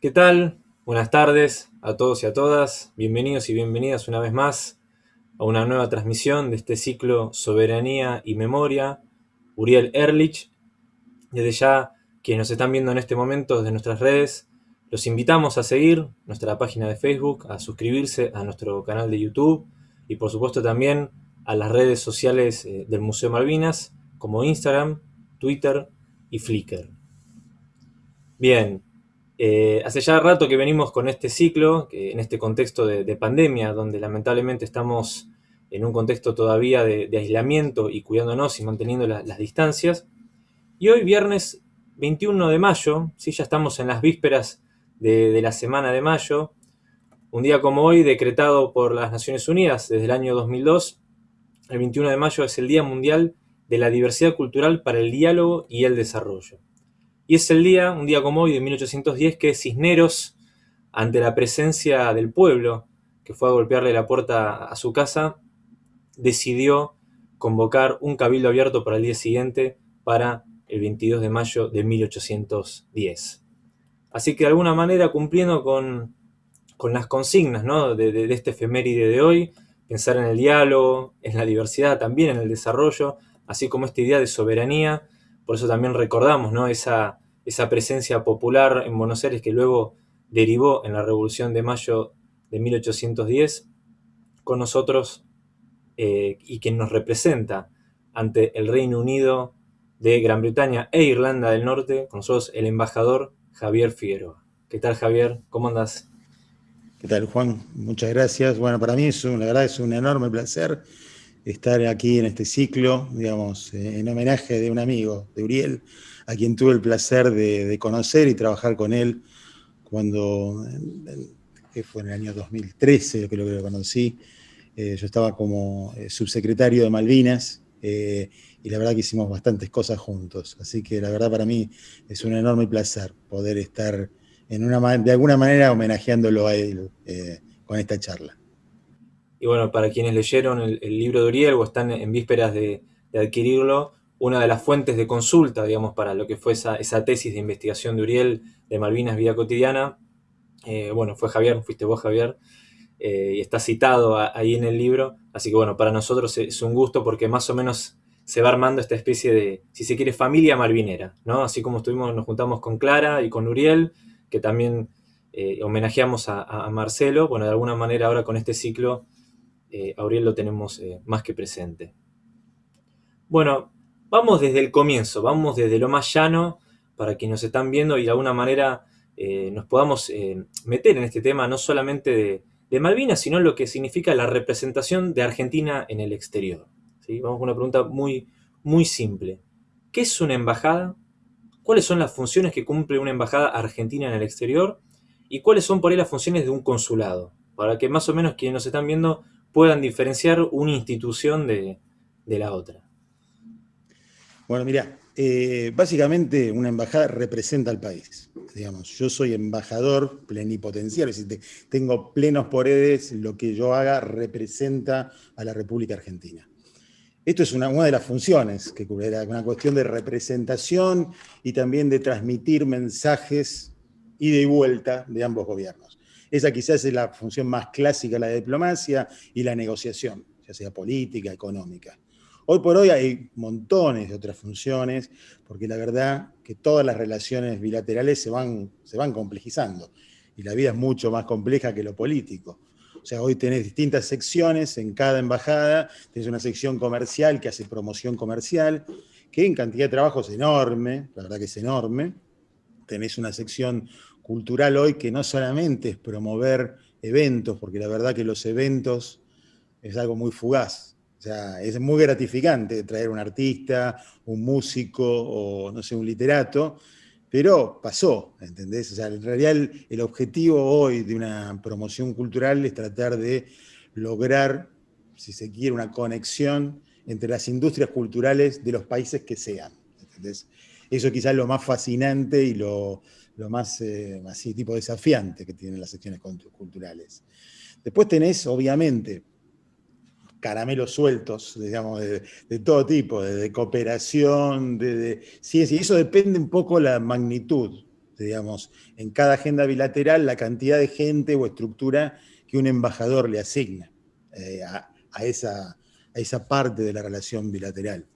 ¿Qué tal? Buenas tardes a todos y a todas. Bienvenidos y bienvenidas una vez más a una nueva transmisión de este ciclo Soberanía y Memoria. Uriel Erlich. Desde ya, quienes nos están viendo en este momento desde nuestras redes, los invitamos a seguir nuestra página de Facebook, a suscribirse a nuestro canal de YouTube y por supuesto también a las redes sociales eh, del Museo Malvinas como Instagram, Twitter y Flickr. Bien, eh, hace ya rato que venimos con este ciclo, en este contexto de, pandemia, donde lamentablemente estamos en un contexto todavía de, aislamiento y cuidándonos y manteniendo las distancias. Y hoy, viernes 21 de mayo, ¿sí? ya estamos en las vísperas de, de la semana de mayo, un día como hoy, decretado por las Naciones Unidas desde el año 2002, el 21 de mayo es el Día Mundial de la Diversidad Cultural para el Diálogo y el Desarrollo. Y es el día, un día como hoy, de 1810, que Cisneros, ante la presencia del pueblo, que fue a golpearle la puerta a su casa, decidió convocar un cabildo abierto para el día siguiente, para el 22 de mayo de 1810. Así que de alguna manera, cumpliendo con, las consignas de, de este efeméride de hoy, pensar en el diálogo, en la diversidad, también en el desarrollo, así como esta idea de soberanía. Por eso también recordamos ¿no? esa, esa presencia popular en Buenos Aires que luego derivó en la Revolución de Mayo de 1810, con nosotros eh, y quien nos representa ante el Reino Unido de Gran Bretaña e Irlanda del Norte, con nosotros el embajador Javier Figueroa. ¿Qué tal Javier? ¿Cómo andas? ¿Qué tal, Juan? Muchas gracias. Bueno, para mí es un, la verdad es un enorme placer estar aquí en este ciclo, digamos, en homenaje de un amigo, de Uriel, a quien tuve el placer de, conocer y trabajar con él cuando, que fue en el año 2013, creo que lo conocí. Eh, yo estaba como eh, subsecretario de Malvinas eh, y la verdad que hicimos bastantes cosas juntos. Así que la verdad para mí es un enorme placer poder estar una, de alguna manera homenajeándolo a él eh, con esta charla. Y bueno, para quienes leyeron el, libro de Uriel o están en vísperas de, adquirirlo, una de las fuentes de consulta, digamos, para lo que fue esa, tesis de investigación de Uriel de Malvinas Vida Cotidiana, eh, bueno, fue Javier, fuiste vos Javier, eh, y está citado ahí en el libro, así que bueno, para nosotros es un gusto porque más o menos se va armando esta especie de, si se quiere, familia malvinera, ¿no? Así como estuvimos, nos juntamos con Clara y con Uriel, que también eh, homenajeamos a, Marcelo. Bueno, de alguna manera ahora con este ciclo, eh, Auriel lo tenemos más que presente. Bueno, vamos desde el comienzo, vamos desde lo más llano para quienes nos están viendo y de alguna manera nos podamos meter en este tema no solamente de, Malvinas, sino lo que significa la representación de Argentina en el exterior. Vamos con una pregunta muy, muy simple. ¿Qué es una embajada? cuáles son las funciones que cumple una embajada argentina en el exterior y cuáles son por ahí las funciones de un consulado, para que más o menos quienes nos están viendo puedan diferenciar una institución de, la otra. Bueno, mira, eh, básicamente una embajada representa al país. Digamos, yo soy embajador plenipotenciario, es decir, tengo plenos poderes, lo que yo haga representa a la República Argentina. Esto es una, de las funciones que cubre, una cuestión de representación y también de transmitir mensajes ida y vuelta de ambos gobiernos. Esa quizás es la función más clásica de la diplomacia y la negociación, ya sea política, económica. Hoy por hoy hay montones de otras funciones, porque la verdad que todas las relaciones bilaterales se van, se van complejizando, y la vida es mucho más compleja que lo político. O sea, hoy tenés distintas secciones en cada embajada, tenés una sección comercial que hace promoción comercial, que en cantidad de trabajo es enorme, la verdad que es enorme. Tenés una sección cultural hoy que no solamente es promover eventos, porque la verdad que los eventos es algo muy fugaz. O sea, es muy gratificante traer un artista, un músico o, no sé, un literato, pero pasó, ¿entendés? O sea, en realidad el, objetivo hoy de una promoción cultural es tratar de lograr, si se quiere, una conexión entre las industrias culturales de los países que sean, ¿entendés? Eso quizás es lo más fascinante y lo, más eh, así, tipo desafiante que tienen las secciones culturales. Después tenés, obviamente, caramelos sueltos, digamos, de, todo tipo, de, cooperación, de, ciencia, y eso depende un poco la magnitud. digamos, en cada agenda bilateral la cantidad de gente o estructura que un embajador le asigna eh, a, esa, a esa parte de la relación bilateral.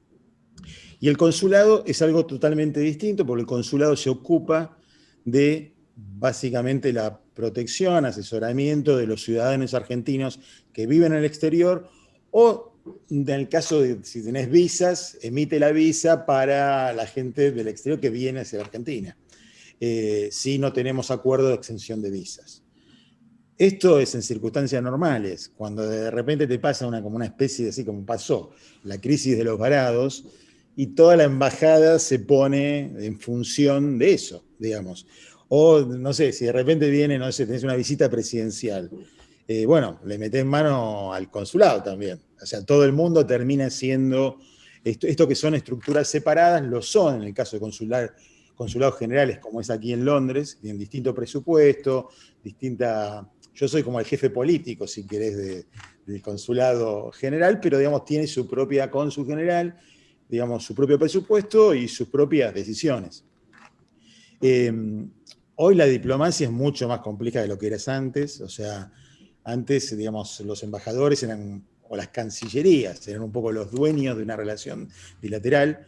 Y el consulado es algo totalmente distinto, porque el consulado se ocupa de básicamente la protección, asesoramiento de los ciudadanos argentinos que viven en el exterior o en el caso de si tenés visas, emite la visa para la gente del exterior que viene hacia Argentina. Eh, si no tenemos acuerdo de exención de visas. Esto es en circunstancias normales, cuando de repente te pasa una, como una especie de, así como pasó, la crisis de los varados, y toda la embajada se pone en función de eso, digamos. O, no sé, si de repente viene, no sé, tenés una visita presidencial, eh, bueno, le metés mano al consulado también. O sea, todo el mundo termina siendo, esto, que son estructuras separadas, lo son en el caso de consulados generales, como es aquí en Londres, tienen distinto presupuesto, distinta... Yo soy como el jefe político, si querés, del consulado general, pero digamos, tiene su propia cónsul general, digamos, su propio presupuesto y sus propias decisiones. Em, hoy la diplomacia es mucho más compleja de lo que era antes, o sea, antes, digamos, los embajadores eran, o las cancillerías, eran un poco los dueños de una relación bilateral.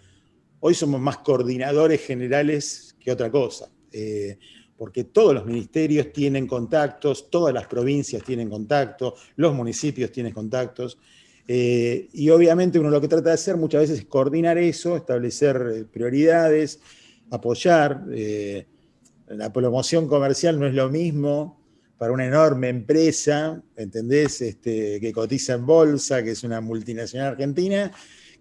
Hoy somos más coordinadores generales que otra cosa, eh, porque todos los ministerios tienen contactos, todas las provincias tienen contactos, los municipios tienen contactos, eh, y obviamente uno lo que trata de hacer muchas veces es coordinar eso, establecer eh, prioridades, apoyar. la promoción comercial no es lo mismo para una enorme empresa, ¿entendés? Este, que cotiza en bolsa, que es una multinacional argentina,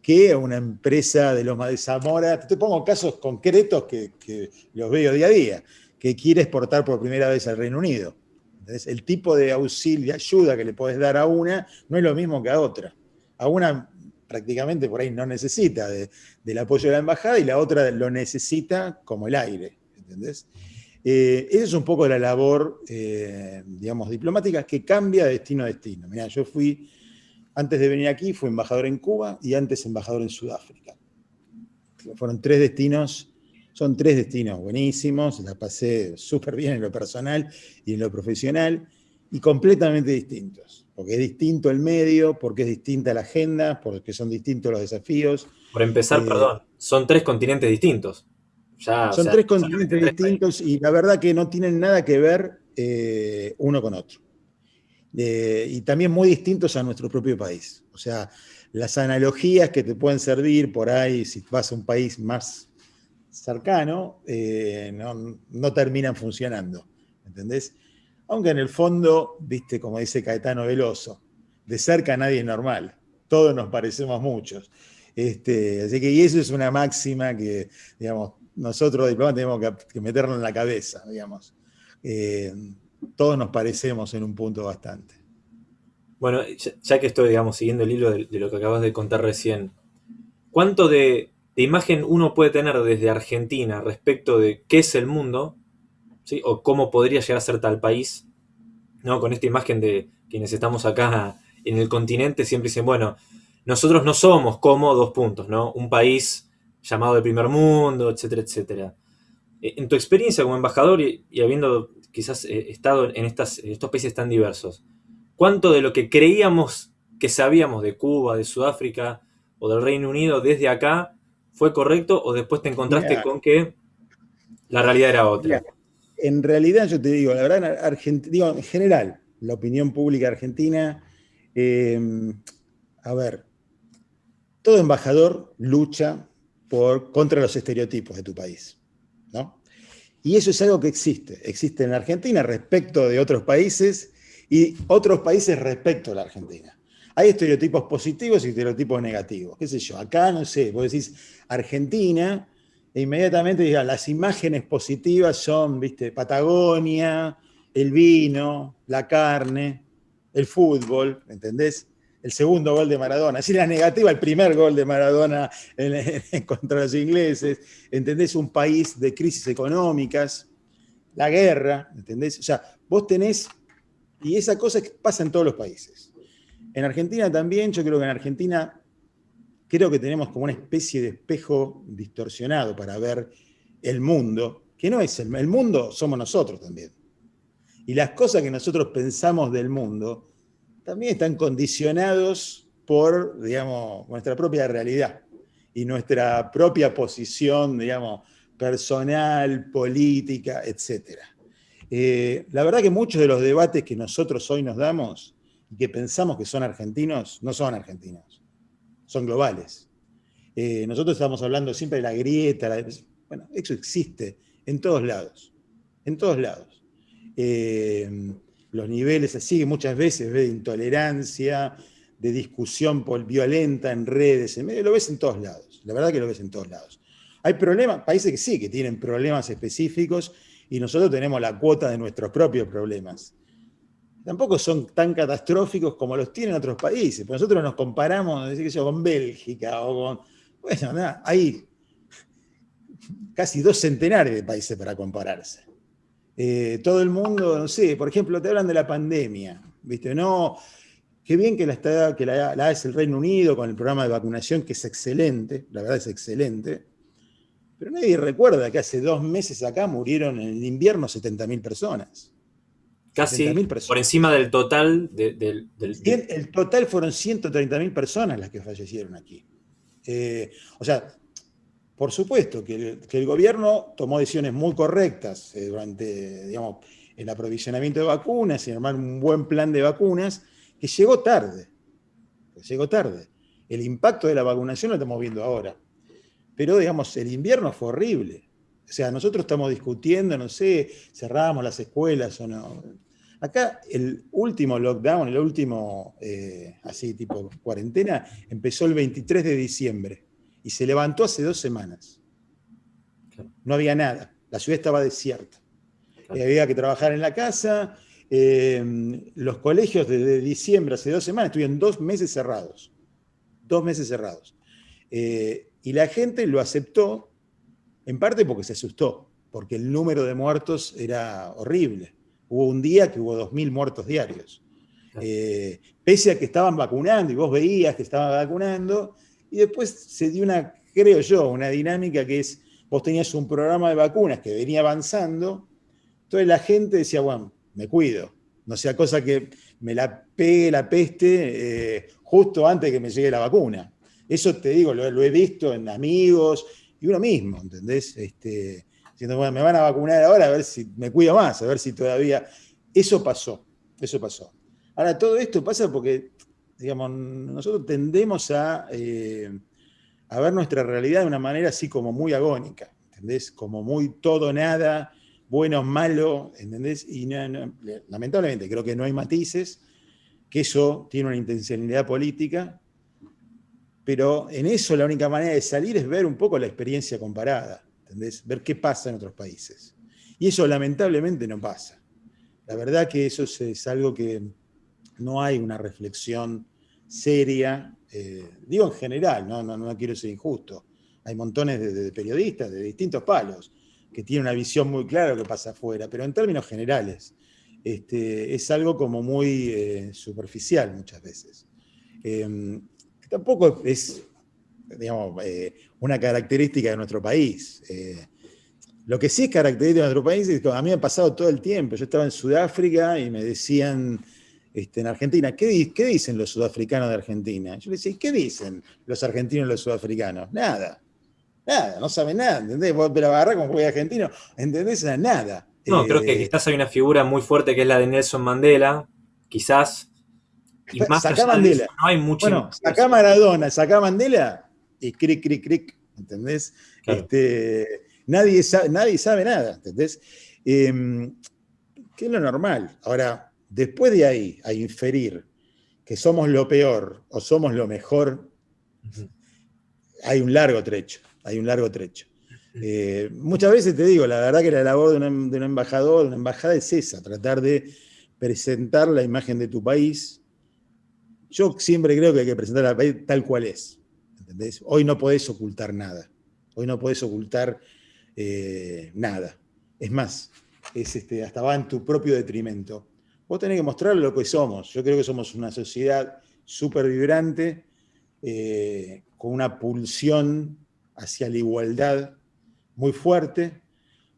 que una empresa de Loma de Zamora, te pongo casos concretos que, los veo día a día, que quiere exportar por primera vez al Reino Unido. ¿entendés? El tipo de auxilio, ayuda que le podés dar a una, no es lo mismo que a otra. A una prácticamente por ahí no necesita del apoyo de la embajada y la otra lo necesita como el aire, ¿entendés? Eh, esa es un poco la labor, eh, digamos, diplomática que cambia de destino a destino. Mira, yo fui, antes de venir aquí, fui embajador en Cuba y antes embajador en Sudáfrica. Fueron tres destinos, son tres destinos buenísimos, la pasé súper bien en lo personal y en lo profesional, y completamente distintos. Porque es distinto el medio, porque es distinta la agenda, porque son distintos los desafíos. Por empezar, eh, perdón, son tres continentes distintos. Son tres continentes distintos y la verdad que no tienen nada que ver eh, uno con otro. Eh, y también muy distintos a nuestro propio país. O sea, las analogías que te pueden servir por ahí, si vas a un país más cercano, eh, no, no, terminan funcionando. ¿Entendés? Aunque en el fondo, viste, como dice Caetano Veloso, de cerca nadie es normal. Todos nos parecemos muchos. Este, así que, y eso es una máxima que, digamos, nosotros diplomáticos tenemos que, meterlo en la cabeza, digamos. Eh, todos nos parecemos en un punto bastante. Bueno, ya, que estoy, digamos, siguiendo el hilo de, lo que acabas de contar recién, ¿cuánto de, imagen uno puede tener desde Argentina respecto de qué es el mundo, o cómo podría llegar a ser tal país? ¿no? Con esta imagen de quienes estamos acá en el continente, siempre dicen, bueno, nosotros no somos como dos puntos, ¿no? Un país llamado de primer mundo, etcétera, etcétera. Eh, en tu experiencia como embajador y, habiendo quizás eh, estado en, estas, estos países tan diversos, ¿cuánto de lo que creíamos que sabíamos de Cuba, de Sudáfrica o del Reino Unido desde acá fue correcto o después te encontraste con que la realidad era otra? en realidad yo te digo, la verdad, digo, en general, la opinión pública argentina, eh, a ver, todo embajador lucha contra los estereotipos de tu país. ¿no? Y eso es algo que existe. Existe en Argentina respecto de otros países y otros países respecto a la Argentina. Hay estereotipos positivos y estereotipos negativos. ¿Qué sé yo? Acá, no sé, vos decís Argentina e inmediatamente digas, las imágenes positivas son, viste, Patagonia, el vino, la carne, el fútbol, ¿entendés? El segundo gol de Maradona. Si la negativa, el primer gol de Maradona contra los ingleses. ¿Entendés? Un país de crisis económicas, la guerra, ¿entendés? O sea, vos tenés, y esa cosa pasa en todos los países. En Argentina también, yo creo que en Argentina, creo que tenemos como una especie de espejo distorsionado para ver el mundo, que no es el mundo, somos nosotros también. Y las cosas que nosotros pensamos del mundo también están condicionados por, digamos, nuestra propia realidad y nuestra propia posición, digamos, personal, política, etc. Eh, la verdad que muchos de los debates que nosotros hoy nos damos y que pensamos que son argentinos, no son argentinos, son globales. Eh, nosotros estamos hablando siempre de la grieta, bueno, eso existe en todos lados, en todos lados. Eh, los niveles así, muchas veces de intolerancia, de discusión violenta en redes, en medio, lo ves en todos lados, la verdad que lo ves en todos lados. Hay problemas, países que sí, que tienen problemas específicos y nosotros tenemos la cuota de nuestros propios problemas. Tampoco son tan catastróficos como los tienen otros países, nosotros nos comparamos decir, con Bélgica o con... Bueno, nada, hay casi dos centenares de países para compararse. Eh, todo el mundo, no sé, por ejemplo, te hablan de la pandemia, ¿viste? No, qué bien que la, está, que la, la el Reino Unido con el programa de vacunación, que es excelente, la verdad es excelente, pero nadie recuerda que hace dos meses acá murieron en el invierno 70.000 personas. Casi por encima del total. del, El total fueron 130.000 personas las que fallecieron aquí. Eh, o sea, por supuesto que el, gobierno tomó decisiones muy correctas eh, durante, digamos, el aprovisionamiento de vacunas y armar un buen plan de vacunas que llegó tarde. llegó tarde. El impacto de la vacunación lo estamos viendo ahora. Pero, digamos, el invierno fue horrible. O sea, nosotros estamos discutiendo, no sé, cerramos las escuelas o no. Acá el último lockdown, el último, eh, así tipo cuarentena, empezó el 23 de diciembre y se levantó hace dos semanas. No había nada, la ciudad estaba desierta. había que trabajar en la casa, eh, los colegios desde diciembre, hace dos semanas, estuvieron dos meses cerrados. Dos meses cerrados. Eh, y la gente lo aceptó, en parte porque se asustó, porque el número de muertos era horrible. Hubo un día que hubo 2.000 muertos diarios. Eh, pese a que estaban vacunando y vos veías que estaban vacunando, y después se dio una, creo yo, una dinámica que es, vos tenías un programa de vacunas que venía avanzando, entonces la gente decía, bueno, me cuido, no sea cosa que me la pegue la peste eh, justo antes de que me llegue la vacuna. Eso te digo, lo, he visto en amigos y uno mismo, ¿entendés? Este, diciendo, bueno, me van a vacunar ahora a ver si me cuido más, a ver si todavía... Eso pasó, eso pasó. Ahora, todo esto pasa porque, digamos, nosotros tendemos a, eh, a ver nuestra realidad de una manera así como muy agónica, ¿entendés? Como muy todo, nada, bueno, malo, ¿entendés? Y lamentablemente creo que no hay matices, que eso tiene una intencionalidad política pero en eso la única manera de salir es ver un poco la experiencia comparada, ¿entendés? Ver qué pasa en otros países. Y eso lamentablemente no pasa. La verdad que eso es, algo que no hay una reflexión seria, eh, digo en general, no, no, quiero ser injusto. Hay montones de, periodistas de distintos palos que tienen una visión muy clara de lo que pasa afuera, pero en términos generales este, es algo como muy eh, superficial muchas veces. Em, tampoco es, digamos, eh, una característica de nuestro país. Lo que sí es característica de nuestro país es que a mí me ha pasado todo el tiempo. Yo estaba en Sudáfrica y me decían este, en Argentina, ¿qué, dicen los sudafricanos de Argentina? Yo le decía, ¿qué dicen los argentinos y los sudafricanos? Nada. Nada, no saben nada, ¿entendés? Vos te la agarrás como juega argentino, ¿entendés? Nada. No, creo que eh, quizás hay una figura muy fuerte que es la de Nelson Mandela, quizás, y más sacá Mandela. no hay mucho. Bueno, sacá Maradona, sacá Mandela y cric, cric, cric, ¿entendés? Este, nadie, sabe, nadie sabe nada, ¿entendés? Em, ¿Qué es lo normal? Ahora, después de ahí, a inferir que somos lo peor o somos lo mejor, hay un largo trecho, hay un largo trecho. Eh, muchas veces te digo, la verdad que la labor de un, de un embajador, de una embajada es esa, tratar de presentar la imagen de tu país yo siempre creo que hay que presentar al país tal cual es. ¿entendés? Hoy no podés ocultar nada. Hoy no podés ocultar eh, nada. Es más, es este, hasta va en tu propio detrimento. Vos tenés que mostrar lo que somos. Yo creo que somos una sociedad súper vibrante, eh, con una pulsión hacia la igualdad muy fuerte,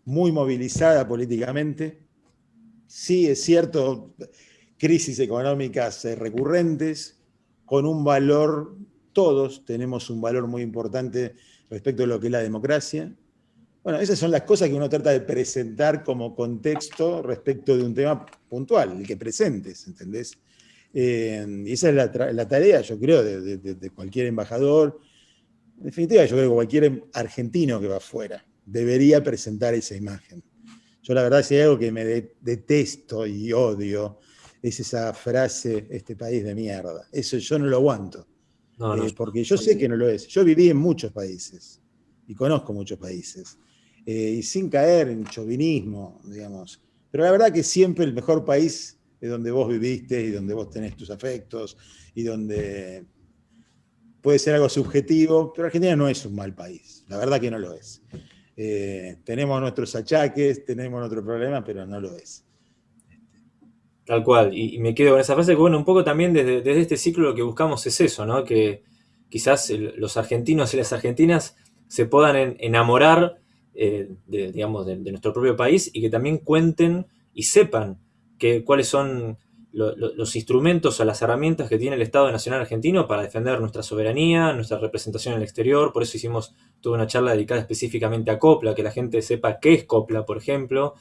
muy movilizada políticamente. Sí, es cierto, crisis económicas recurrentes, con un valor, todos tenemos un valor muy importante respecto a lo que es la democracia. Bueno, esas son las cosas que uno trata de presentar como contexto respecto de un tema puntual, el que presentes, ¿entendés? Eh, y esa es la, tarea, yo creo, de, cualquier embajador, en definitiva, yo creo que cualquier argentino que va afuera debería presentar esa imagen. Yo la verdad, si hay algo que me detesto y odio, es esa frase, este país de mierda. Eso yo no lo aguanto. Eh, porque yo sé que no lo es. Yo viví en muchos países y conozco muchos países. Eh, y sin caer en chauvinismo, digamos. Pero la verdad que siempre el mejor país es donde vos viviste y donde vos tenés tus afectos y donde puede ser algo subjetivo, pero Argentina no es un mal país, la verdad que no lo es. Eh, tenemos nuestros achaques, tenemos nuestros problemas, pero no lo es. Tal cual, y, me quedo con esa frase que, bueno, un poco también desde, este ciclo lo que buscamos es eso, ¿no? Que quizás los argentinos y las argentinas se puedan enamorar, eh, de, digamos, de, nuestro propio país y que también cuenten y sepan que, cuáles son los instrumentos o las herramientas que tiene el Estado Nacional Argentino para defender nuestra soberanía, nuestra representación en el exterior. Por eso hicimos toda una charla dedicada específicamente a COPLA, que la gente sepa qué es COPLA, por ejemplo.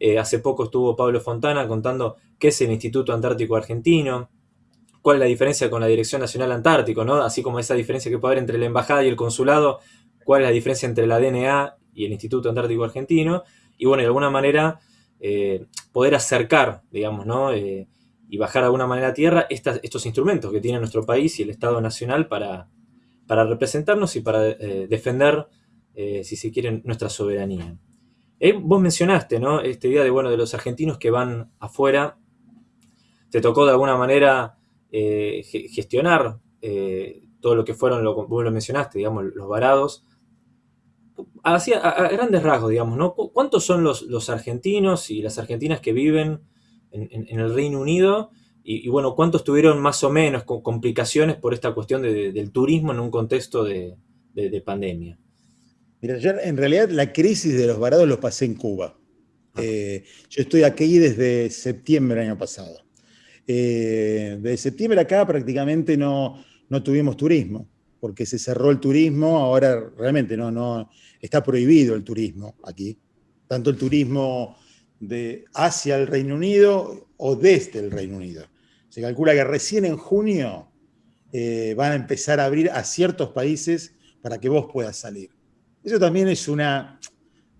Eh, hace poco estuvo Pablo Fontana contando qué es el Instituto Antártico Argentino, cuál es la diferencia con la Dirección Nacional Antártico, ¿no? Así como esa diferencia que puede haber entre la embajada y el consulado, cuál es la diferencia entre la DNA y el Instituto Antártico Argentino, y bueno, de alguna manera eh, poder acercar, digamos, ¿no? Eh, y bajar de alguna manera a tierra estos instrumentos que tiene nuestro país y el Estado Nacional para, para representarnos y para defender, si se quiere, nuestra soberanía. Eh, vos mencionaste, ¿no? Este día de, bueno, de los argentinos que van afuera. Te tocó de alguna manera eh, gestionar eh, todo lo que fueron, lo, vos lo mencionaste, digamos, los varados. Así, a, grandes rasgos, digamos, ¿no? ¿Cuántos son los, argentinos y las argentinas que viven en, el Reino Unido? Y, bueno, ¿cuántos tuvieron más o menos complicaciones por esta cuestión del turismo en un contexto de pandemia? Mira, yo en realidad la crisis de los varados lo pasé en Cuba. Ah. Eh, yo estoy aquí desde septiembre del año pasado. Eh, desde septiembre acá prácticamente no, no tuvimos turismo, porque se cerró el turismo, ahora realmente no, no, está prohibido el turismo aquí. Tanto el turismo de hacia el Reino Unido o desde el Reino Unido. Se calcula que recién en junio eh, van a empezar a abrir a ciertos países para que vos puedas salir. Eso también es una,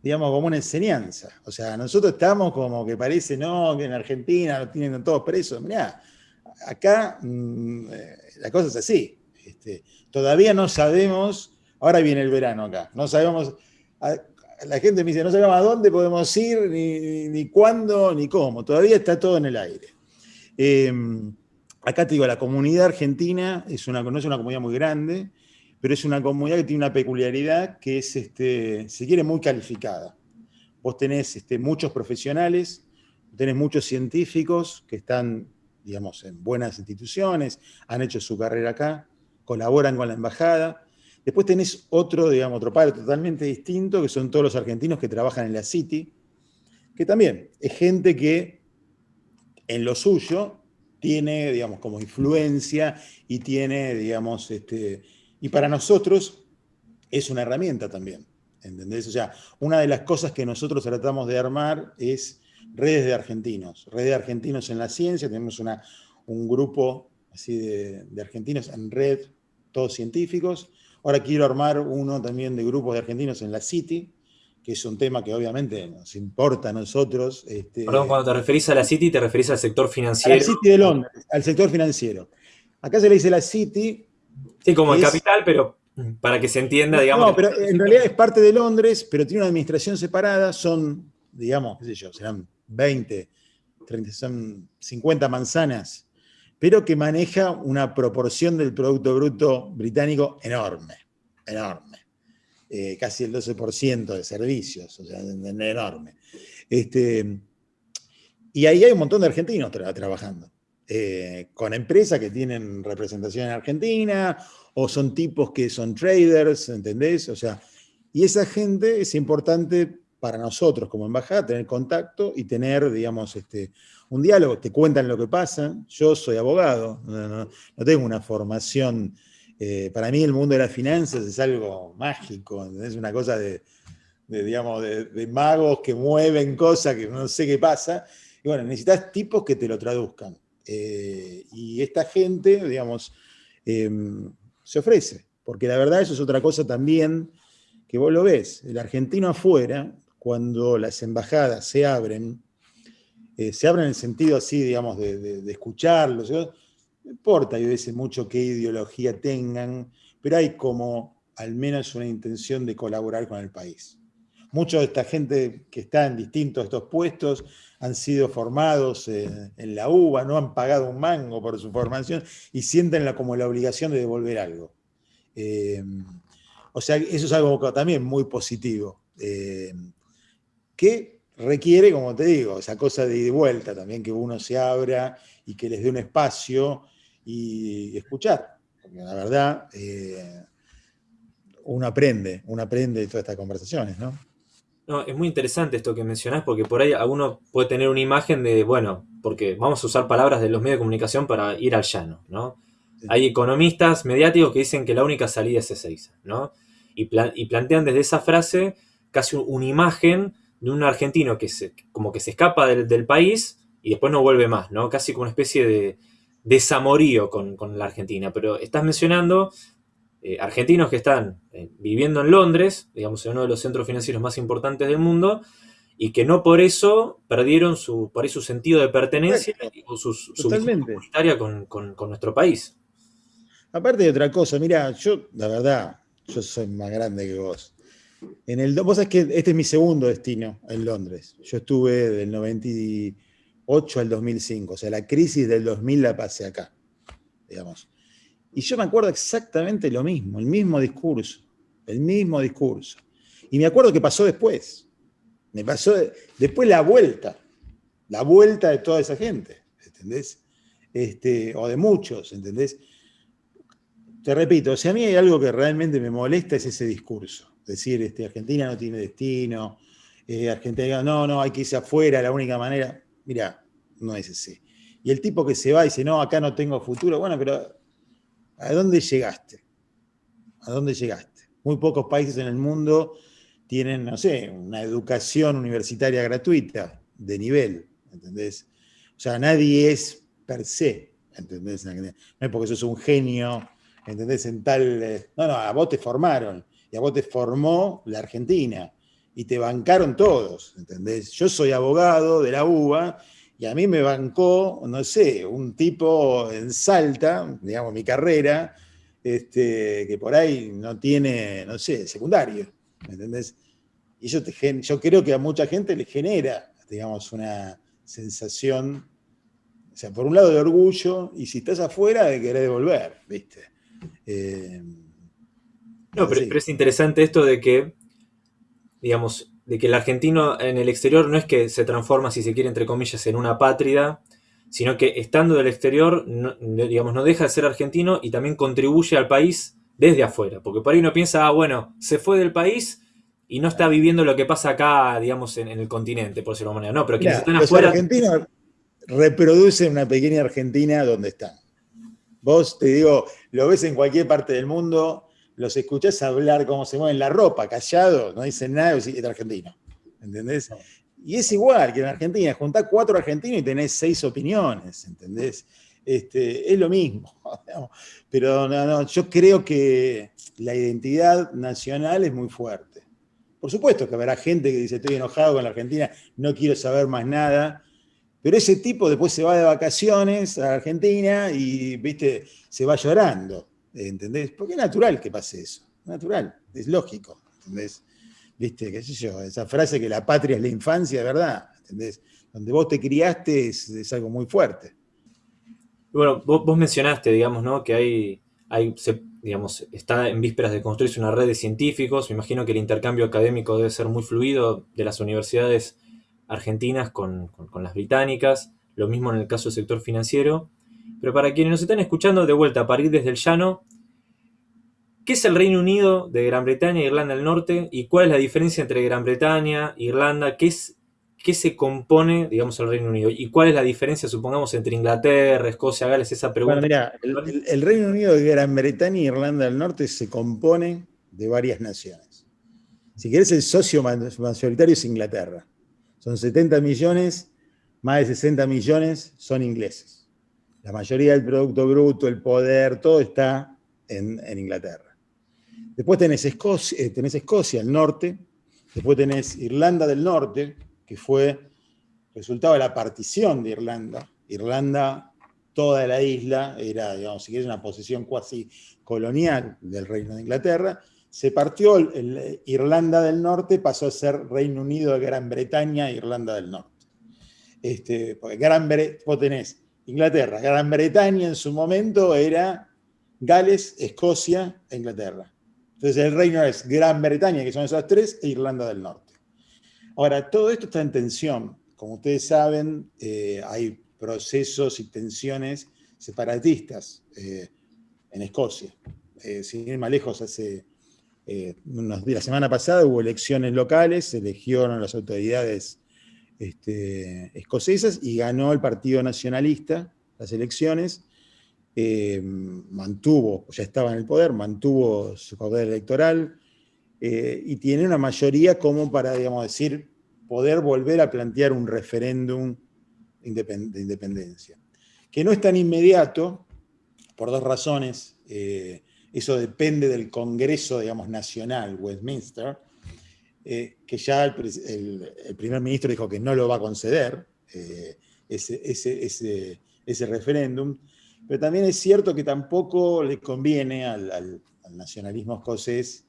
digamos, como una enseñanza. O sea, nosotros estamos como que parece, no, que en Argentina lo tienen todos presos. Mirá, acá mm, eh, la cosa es así. Este, todavía no sabemos, ahora viene el verano acá, no sabemos, la gente me dice, no sabemos a dónde podemos ir, ni, cuándo, ni cómo. Todavía está todo en el aire. Em, acá te digo, la comunidad argentina es una, no es una comunidad muy grande, pero es una comunidad que tiene una peculiaridad que es, este, se quiere, muy calificada. Vos tenés este, muchos profesionales, tenés muchos científicos que están, digamos, en buenas instituciones, han hecho su carrera acá, colaboran con la embajada. Después tenés otro, digamos, otro padre totalmente distinto, que son todos los argentinos que trabajan en la City, que también es gente que en lo suyo tiene, digamos, como influencia y tiene, digamos, este, y para nosotros es una herramienta también, ¿entendés? O sea, una de las cosas que nosotros tratamos de armar es redes de argentinos, redes de argentinos en la ciencia, tenemos una, un grupo así de, argentinos en red, todos científicos. Ahora quiero armar uno también de grupos de argentinos en la City, que es un tema que obviamente nos importa a nosotros. Este, Perdón, cuando te referís a la City, te referís al sector financiero. A la City de Londres, al sector financiero. Acá se le dice la City Sí, como el capital, pero para que se entienda, digamos. No, pero en realidad es parte de Londres, pero tiene una administración separada, son, digamos, qué sé yo, serán 20, 30, son 50 manzanas, pero que maneja una proporción del Producto Bruto británico enorme, enorme. Eh, casi el 12% de servicios, o sea, enorme. Este, y ahí hay un montón de argentinos trabajando. Eh, con empresas que tienen representación en Argentina, o son tipos que son traders, ¿entendés? O sea, y esa gente es importante para nosotros como embajada tener contacto y tener, digamos, este, un diálogo. Te cuentan lo que pasa. Yo soy abogado, no, tengo una formación. Eh, para mí el mundo de las finanzas es algo mágico, es una cosa de, digamos, de, magos que mueven cosas que no sé qué pasa. Y bueno, necesitas tipos que te lo traduzcan. Eh, y esta gente, digamos, em, se ofrece, porque la verdad eso es otra cosa también que vos lo ves. El argentino afuera, cuando las embajadas se abren, eh, se abren en el sentido así, digamos, de, escucharlos, no importa, yo veces mucho qué ideología tengan, pero hay como al menos una intención de colaborar con el país. Mucha de esta gente que está en distintos estos puestos han sido formados en la UBA, no han pagado un mango por su formación y sienten como la obligación de devolver algo. Eh, o sea, eso es algo también muy positivo, eh, que requiere, como te digo, esa cosa de ida y vuelta también, que uno se abra y que les dé un espacio y, escuchar. Porque la verdad, eh, uno aprende, uno aprende de todas estas conversaciones, ¿no? No, es muy interesante esto que mencionás, porque por ahí alguno puede tener una imagen de, bueno, porque vamos a usar palabras de los medios de comunicación para ir al llano, ¿no? Hay economistas mediáticos que dicen que la única salida es Ezeiza, ¿no? Y, plantean desde esa frase casi una imagen de un argentino que se, como que se escapa del, país y después no vuelve más, ¿no? Casi como una especie de desamorío con, con la Argentina. Pero estás mencionando eh, argentinos que están eh, viviendo en Londres, digamos, en uno de los centros financieros más importantes del mundo, y que no por eso perdieron su, por su sentido de pertenencia o su, su comunitaria con, con, nuestro país. Aparte de otra cosa, mira, yo, la verdad, yo soy más grande que vos. En el, vos sabés que este es mi segundo destino en Londres. Yo estuve del 98 al 2005, o sea, la crisis del 2000 la pasé acá, digamos. Y yo me acuerdo exactamente lo mismo, el mismo discurso, el mismo discurso. Y me acuerdo que pasó después. Me pasó después la vuelta, la vuelta de toda esa gente, ¿entendés? Este, o de muchos, ¿entendés? Te repito, si a mí hay algo que realmente me molesta es ese discurso. Decir, este, Argentina no tiene destino, eh, Argentina, no, no, hay que irse afuera, la única manera. Mira, no es ese. Y el tipo que se va y dice, no, acá no tengo futuro, bueno, pero ¿A dónde llegaste? ¿A dónde llegaste? Muy pocos países en el mundo tienen, no sé, una educación universitaria gratuita de nivel, ¿entendés? O sea, nadie es per se, ¿entendés? No es porque sos un genio, ¿entendés? En tal... Eh, no, no, a vos te formaron, y a vos te formó la Argentina, y te bancaron todos, ¿entendés? Yo soy abogado de la UBA, y a mí me bancó, no sé, un tipo en Salta, digamos, mi carrera, este, que por ahí no tiene, no sé, secundario, ¿me entendés? Y eso te, yo creo que a mucha gente le genera, digamos, una sensación, o sea, por un lado de orgullo, y si estás afuera, de querer devolver, ¿viste? Eh, no, pero, pero, es interesante esto de que, digamos, de que el argentino en el exterior no es que se transforma, si se quiere, entre comillas, en una pátrida, sino que estando del exterior, no, digamos, no deja de ser argentino y también contribuye al país desde afuera. Porque por ahí uno piensa, ah, bueno, se fue del país y no está viviendo lo que pasa acá, digamos, en, el continente, por decirlo de manera. No, pero quienes están afuera... Los argentinos reproducen una pequeña Argentina donde están. Vos, te digo, lo ves en cualquier parte del mundo, los escuchás hablar cómo se mueven la ropa, callado, no dicen nada, es argentino. ¿Entendés? Y es igual que en Argentina, juntás cuatro argentinos y tenés seis opiniones, ¿entendés? Este, es lo mismo. Pero no, no, yo creo que la identidad nacional es muy fuerte. Por supuesto que habrá gente que dice estoy enojado con la Argentina, no quiero saber más nada, pero ese tipo después se va de vacaciones a Argentina y, viste, se va llorando. ¿Entendés? Porque es natural que pase eso, natural, es lógico, ¿entendés? ¿Viste? ¿Qué sé yo? Esa frase que la patria es la infancia, ¿verdad? ¿Entendés? Donde vos te criaste es, algo muy fuerte. Bueno, vos, mencionaste, digamos, ¿no? Que hay, hay digamos, está en vísperas de construirse una red de científicos. Me imagino que el intercambio académico debe ser muy fluido de las universidades argentinas con, con las británicas. Lo mismo en el caso del sector financiero. Pero para quienes nos están escuchando de vuelta, para ir desde el llano, ¿qué es el Reino Unido de Gran Bretaña e Irlanda del Norte? ¿Y cuál es la diferencia entre Gran Bretaña, Irlanda? ¿Qué, es, qué se compone, digamos, el Reino Unido? ¿Y cuál es la diferencia, supongamos, entre Inglaterra, Escocia, Gales? Esa pregunta. Bueno, mira, el, el Reino Unido de Gran Bretaña e Irlanda del Norte se compone de varias naciones. Si querés, el socio mayoritario es Inglaterra. Son 70 millones, más de 60 millones son ingleses. La mayoría del Producto Bruto, el poder, todo está en, Inglaterra. Después tenés Escocia, eh, tenés Escocia, el norte. Después tenés Irlanda del Norte, que fue resultado de la partición de Irlanda. Irlanda, toda la isla, era, digamos, si querés, una posesión cuasi colonial del Reino de Inglaterra se partió Irlanda del Norte, pasó a ser Reino Unido de Gran Bretaña e Irlanda del Norte. Este, Gran tenés Inglaterra, Gran Bretaña en su momento era Gales, Escocia e Inglaterra. Entonces el reino es Gran Bretaña, que son esas tres, e Irlanda del Norte. Ahora, todo esto está en tensión. Como ustedes saben, eh, hay procesos y tensiones separatistas eh, en Escocia. Eh, sin ir más lejos, hace eh, la semana pasada hubo elecciones locales, se eligieron las autoridades este, escocesas y ganó el Partido Nacionalista las elecciones, eh, mantuvo, ya estaba en el poder, mantuvo su poder electoral eh, y tiene una mayoría como para, digamos, decir, poder volver a plantear un referéndum de independencia. Que no es tan inmediato, por dos razones. Eso depende del Congreso, digamos, nacional, Westminster, eh, que ya el, primer ministro dijo que no lo va a conceder, eh, ese, ese, referéndum, pero también es cierto que tampoco le conviene al, nacionalismo escocés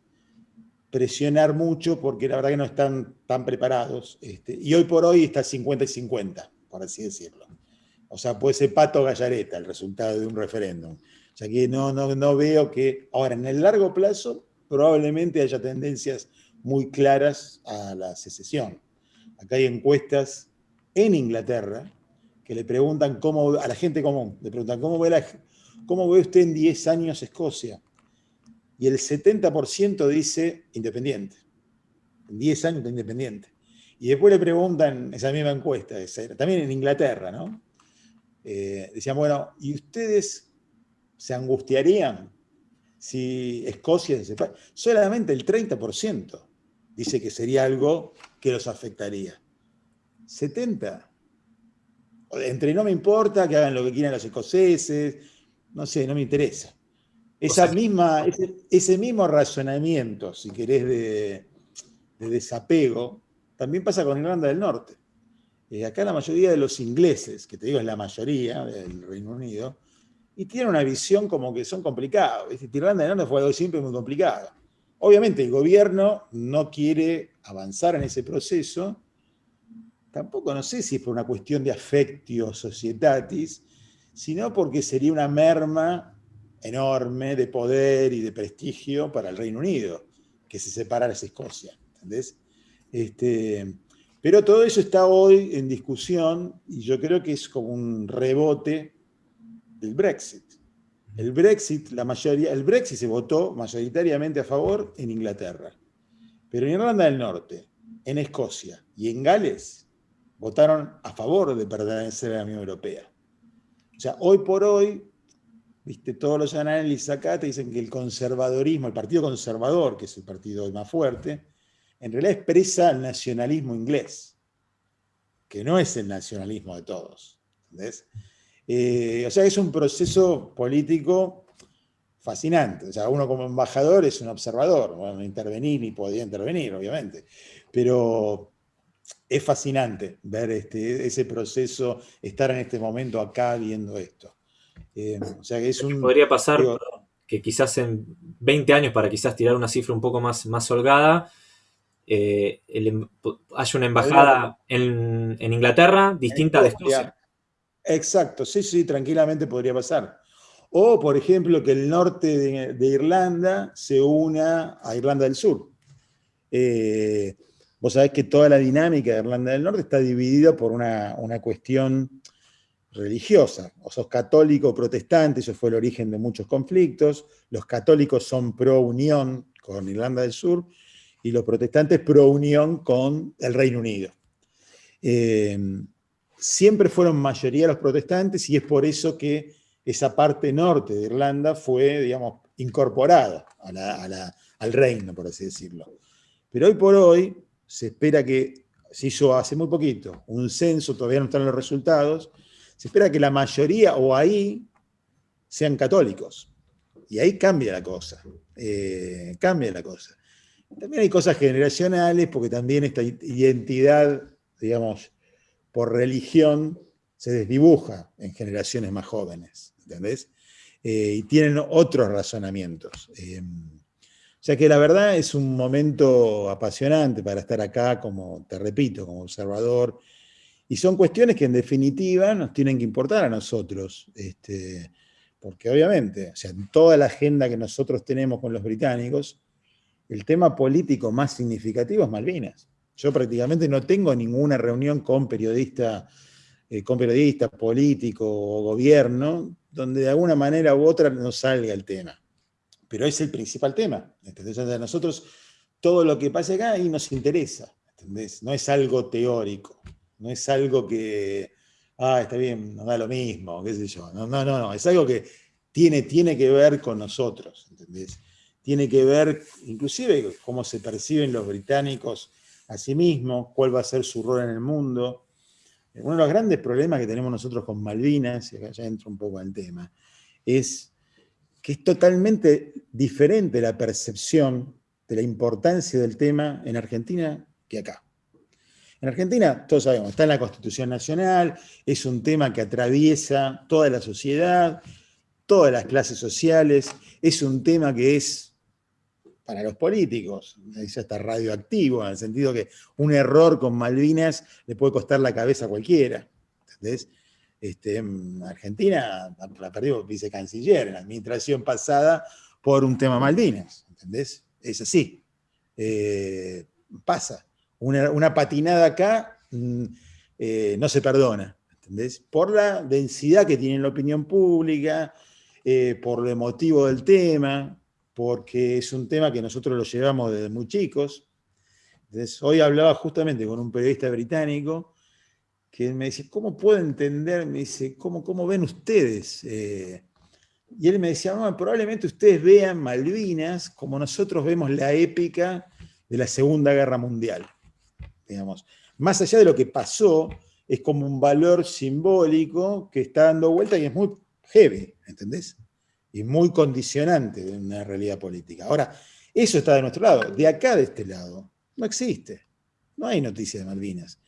presionar mucho porque la verdad que no están tan preparados. Este, y hoy por hoy está 50 y 50, por así decirlo. O sea, puede ser pato gallareta el resultado de un referéndum sea que no, no, no veo que, ahora en el largo plazo, probablemente haya tendencias muy claras a la secesión. Acá hay encuestas en Inglaterra que le preguntan cómo, a la gente común, le preguntan cómo ve, cómo ve usted en 10 años Escocia. Y el 70% dice independiente. En 10 años independiente. Y después le preguntan, esa misma encuesta, también en Inglaterra, ¿no? Eh, decían, bueno, ¿y ustedes se angustiarían si Escocia se separa. Solamente el 30% dice que sería algo que los afectaría. 70%. Entre no me importa que hagan lo que quieran los escoceses, no sé, no me interesa. Esa misma, ese, mismo razonamiento, si querés, de, desapego, también pasa con Irlanda del Norte. Eh, acá la mayoría de los ingleses, que te digo es la mayoría del Reino Unido, y tiene una visión como que son complicados. Irlanda del Norte fue algo siempre muy complicado. Obviamente el gobierno no quiere avanzar en ese proceso, tampoco no sé si es por una cuestión de afectio societatis, sino porque sería una merma enorme de poder y de prestigio para el Reino Unido, que se separara de Escocia. ¿entendés? Este, pero todo eso está hoy en discusión y yo creo que es como un rebote del Brexit. El Brexit, la mayoría, el Brexit se votó mayoritariamente a favor en Inglaterra, pero en Irlanda del Norte, en Escocia y en Gales votaron a favor de pertenecer a la Unión Europea. O sea, hoy por hoy, viste, todos los análisis acá te dicen que el conservadorismo, el partido conservador, que es el partido más fuerte, en realidad expresa el nacionalismo inglés, que no es el nacionalismo de todos. ¿entendés? Eh, o sea, es un proceso político fascinante. O sea, uno como embajador es un observador, bueno, intervenir y podía intervenir, obviamente, pero es fascinante ver este, ese proceso, estar en este momento acá viendo esto. Eh, o sea, que es un... Podría pasar que quizás en 20 años, para quizás tirar una cifra un poco más, más holgada, eh, em, haya una embajada en, Inglaterra distinta de Escocia. Exacto, sí, sí, tranquilamente podría pasar. O, por ejemplo, que el norte de, Irlanda se una a Irlanda del Sur. Eh, vos sabés que toda la dinámica de Irlanda del Norte está dividida por una, cuestión religiosa. O sos católico o protestante, eso fue el origen de muchos conflictos. Los católicos son pro unión con Irlanda del Sur y los protestantes pro unión con el Reino Unido. Eh, siempre fueron mayoría los protestantes y es por eso que esa parte norte de Irlanda fue, digamos, incorporada al reino, por así decirlo. Pero hoy por hoy se espera que, se hizo hace muy poquito, un censo, todavía no están los resultados, se espera que la mayoría o ahí sean católicos. Y ahí cambia la cosa, eh, cambia la cosa. También hay cosas generacionales, porque también esta identidad, digamos, por religión, se desdibuja en generaciones más jóvenes, ¿entendés? Eh, y tienen otros razonamientos. Eh, o sea que la verdad es un momento apasionante para estar acá, como te repito, como observador. Y son cuestiones que en definitiva nos tienen que importar a nosotros. Este, porque obviamente, o sea, en toda la agenda que nosotros tenemos con los británicos, el tema político más significativo es Malvinas. Yo prácticamente no tengo ninguna reunión con periodista, eh, con periodista político o gobierno donde de alguna manera u otra no salga el tema. Pero es el principal tema. Entonces, a nosotros todo lo que pasa acá ahí nos interesa. ¿entendés? No es algo teórico, no es algo que, ah, está bien, nos da lo mismo, qué sé yo. No, no, no, es algo que tiene, tiene que ver con nosotros, ¿entendés? Tiene que ver, inclusive, cómo se perciben los británicos a sí mismos, cuál va a ser su rol en el mundo. Uno de los grandes problemas que tenemos nosotros con Malvinas, y acá ya entro un poco al tema, es que es totalmente diferente la percepción de la importancia del tema en Argentina que acá. En Argentina, todos sabemos, está en la Constitución Nacional, es un tema que atraviesa toda la sociedad, todas las clases sociales, es un tema que es para los políticos, ya está radioactivo, en el sentido que un error con Malvinas le puede costar la cabeza a cualquiera. ¿entendés? Este, en Argentina la perdió vicecanciller en la administración pasada por un tema Malvinas, ¿entendés? Es así. Eh, pasa. Una, patinada acá mm, eh, no se perdona, ¿entendés? Por la densidad que tiene la opinión pública, eh, por lo emotivo del tema, porque es un tema que nosotros lo llevamos desde muy chicos. Hoy hablaba justamente con un periodista británico que me dice, ¿cómo puedo entender? Me dice, ¿cómo, cómo ven ustedes? Eh, y él me decía, probablemente ustedes vean Malvinas como nosotros vemos la épica de la Segunda Guerra Mundial. Digamos. Más allá de lo que pasó, es como un valor simbólico que está dando vuelta y es muy heavy, ¿entendés? Y muy condicionante de una realidad política. Ahora, eso está de nuestro lado. De acá, de este lado, no existe. No hay noticia de Malvinas.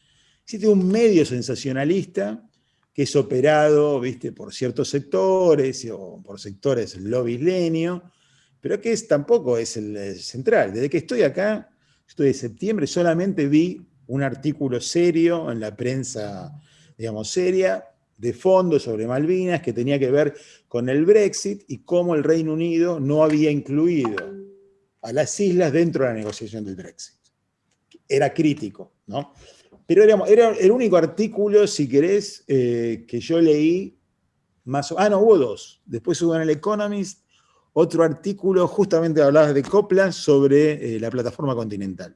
Existe un medio sensacionalista que es operado ¿viste? por ciertos sectores o por sectores lobislenio, pero que es, tampoco es el, central. Desde que estoy acá, estoy de septiembre, solamente vi un artículo serio en la prensa, digamos, seria, de fondo sobre Malvinas, que tenía que ver con el Brexit y cómo el Reino Unido no había incluido a las islas dentro de la negociación del Brexit. Era crítico, ¿no? Pero era el único artículo, si querés, eh, que yo leí más o Ah, no, hubo dos. Después hubo en el Economist otro artículo, justamente hablaba de Copland sobre eh, la plataforma continental.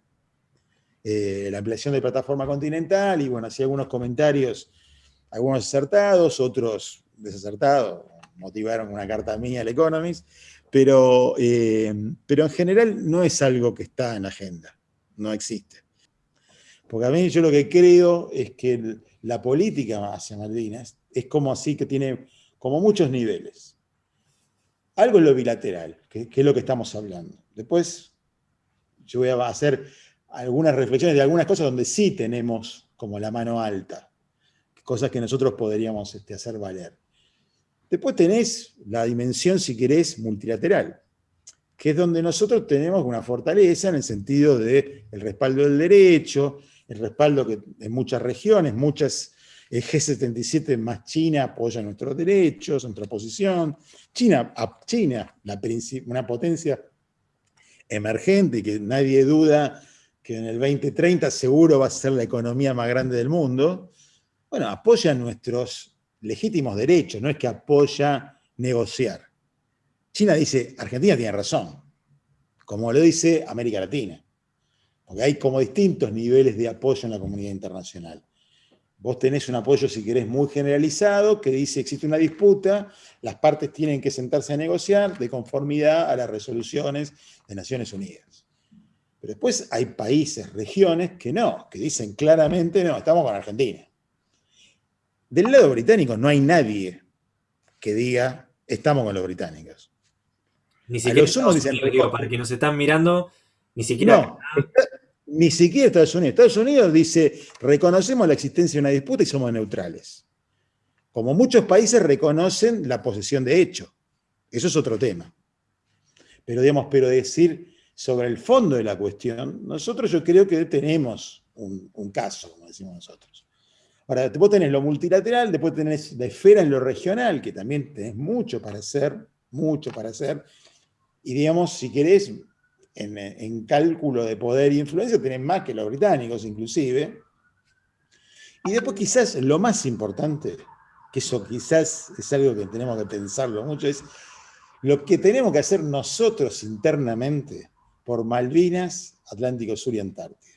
Eh, la ampliación de plataforma continental, y bueno, hacía algunos comentarios, algunos acertados, otros desacertados, motivaron una carta mía al Economist, pero, pero en general no es algo que está en la agenda, no existe. Porque a mí yo lo que creo es que la política hacia Malvinas es como así que tiene como muchos niveles. Algo es lo bilateral, que, es lo que estamos hablando. Después yo voy a hacer algunas reflexiones de algunas cosas donde sí tenemos como la mano alta, cosas que nosotros podríamos este, hacer valer. Después tenés la dimensión, si querés, multilateral, que es donde nosotros tenemos una fortaleza en el sentido del respaldo del derecho, el respaldo que en muchas regiones, muchas el G77 más China apoya nuestros derechos, nuestra posición. China, China una potencia emergente que nadie duda que en el 2030 seguro va a ser la economía más grande del mundo, bueno, apoya nuestros legítimos derechos, no es que apoya negociar. China dice, Argentina tiene razón, como lo dice América Latina, porque hay como distintos niveles de apoyo en la comunidad internacional. Vos tenés un apoyo, si querés, muy generalizado, que dice existe una disputa, las partes tienen que sentarse a negociar de conformidad a las resoluciones de Naciones Unidas. Pero después hay países, regiones, que no, que dicen claramente, no, estamos con Argentina. Del lado británico no hay nadie que diga, estamos con los británicos. Ni siquiera dicen, para que nos están mirando, ni siquiera... No, ni siquiera Estados Unidos. Estados Unidos dice, reconocemos la existencia de una disputa y somos neutrales. Como muchos países reconocen la posesión de hecho. Eso es otro tema. Pero, digamos, pero decir sobre el fondo de la cuestión, nosotros yo creo que tenemos un, un caso, como decimos nosotros. Ahora, después tenés lo multilateral, después tenés la esfera en lo regional, que también tenés mucho para hacer, mucho para hacer. Y digamos, si querés, en, cálculo de poder e influencia tienen más que los británicos inclusive. Y después quizás lo más importante, que eso quizás es algo que tenemos que pensarlo mucho, es lo que tenemos que hacer nosotros internamente por Malvinas, Atlántico Sur y Antártida.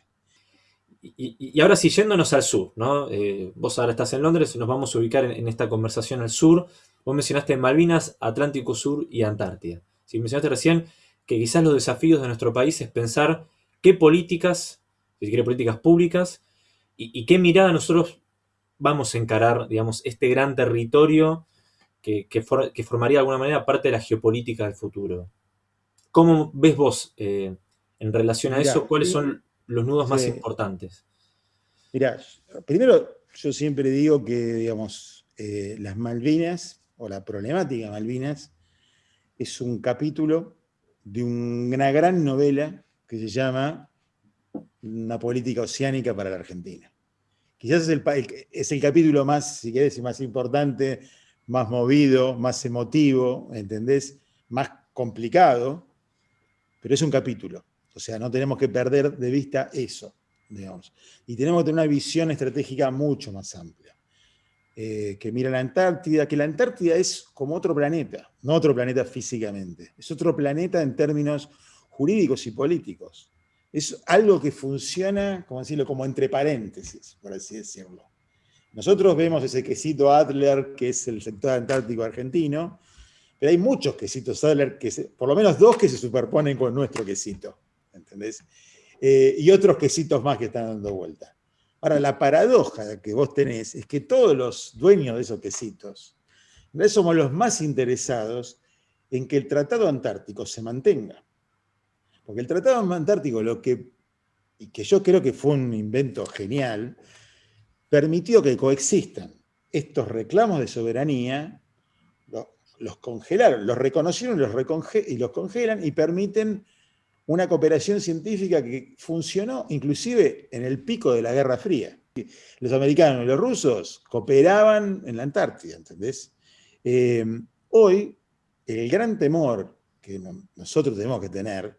Y, ahora sí, yéndonos al sur, ¿no? Eh, vos ahora estás en Londres nos vamos a ubicar en, esta conversación al sur. Vos mencionaste Malvinas, Atlántico Sur y Antártida. Si mencionaste recién que quizás los desafíos de nuestro país es pensar qué políticas, si quiere políticas públicas, y, qué mirada nosotros vamos a encarar, digamos, este gran territorio que, formaría de alguna manera parte de la geopolítica del futuro. ¿Cómo ves vos eh, en relación a eso? ¿Cuáles son los nudos más importantes? Mira, primero yo siempre digo que, digamos, eh, las Malvinas, o la problemática Malvinas, es un capítulo de una gran novela que se llama Una política oceánica para la Argentina. Quizás es el, es el capítulo más, si querés, más importante, más movido, más emotivo, ¿entendés? Más complicado, pero es un capítulo. O sea, no tenemos que perder de vista eso, digamos. Y tenemos que tener una visión estratégica mucho más amplia. Eh, que mira la Antártida, que la Antártida es como otro planeta, no otro planeta físicamente, es otro planeta en términos jurídicos y políticos. Es algo que funciona, como decirlo, como entre paréntesis, por así decirlo. Nosotros vemos ese quesito Adler, que es el sector antártico argentino, pero hay muchos quesitos Adler, que por lo menos dos que se superponen con nuestro quesito, ¿entendés? Eh, y otros quesitos más que están dando vuelta. Ahora, la paradoja que vos tenés es que todos los dueños de esos quesitos, somos los más interesados en que el Tratado Antártico se mantenga. Porque el Tratado Antártico, lo que, y que yo creo que fue un invento genial, permitió que coexistan estos reclamos de soberanía, los congelaron, los reconocieron los y los congelan y permiten una cooperación científica que funcionó inclusive en el pico de la Guerra Fría. Los americanos y los rusos cooperaban en la Antártida, ¿entendés? Eh, hoy, el gran temor que nosotros tenemos que tener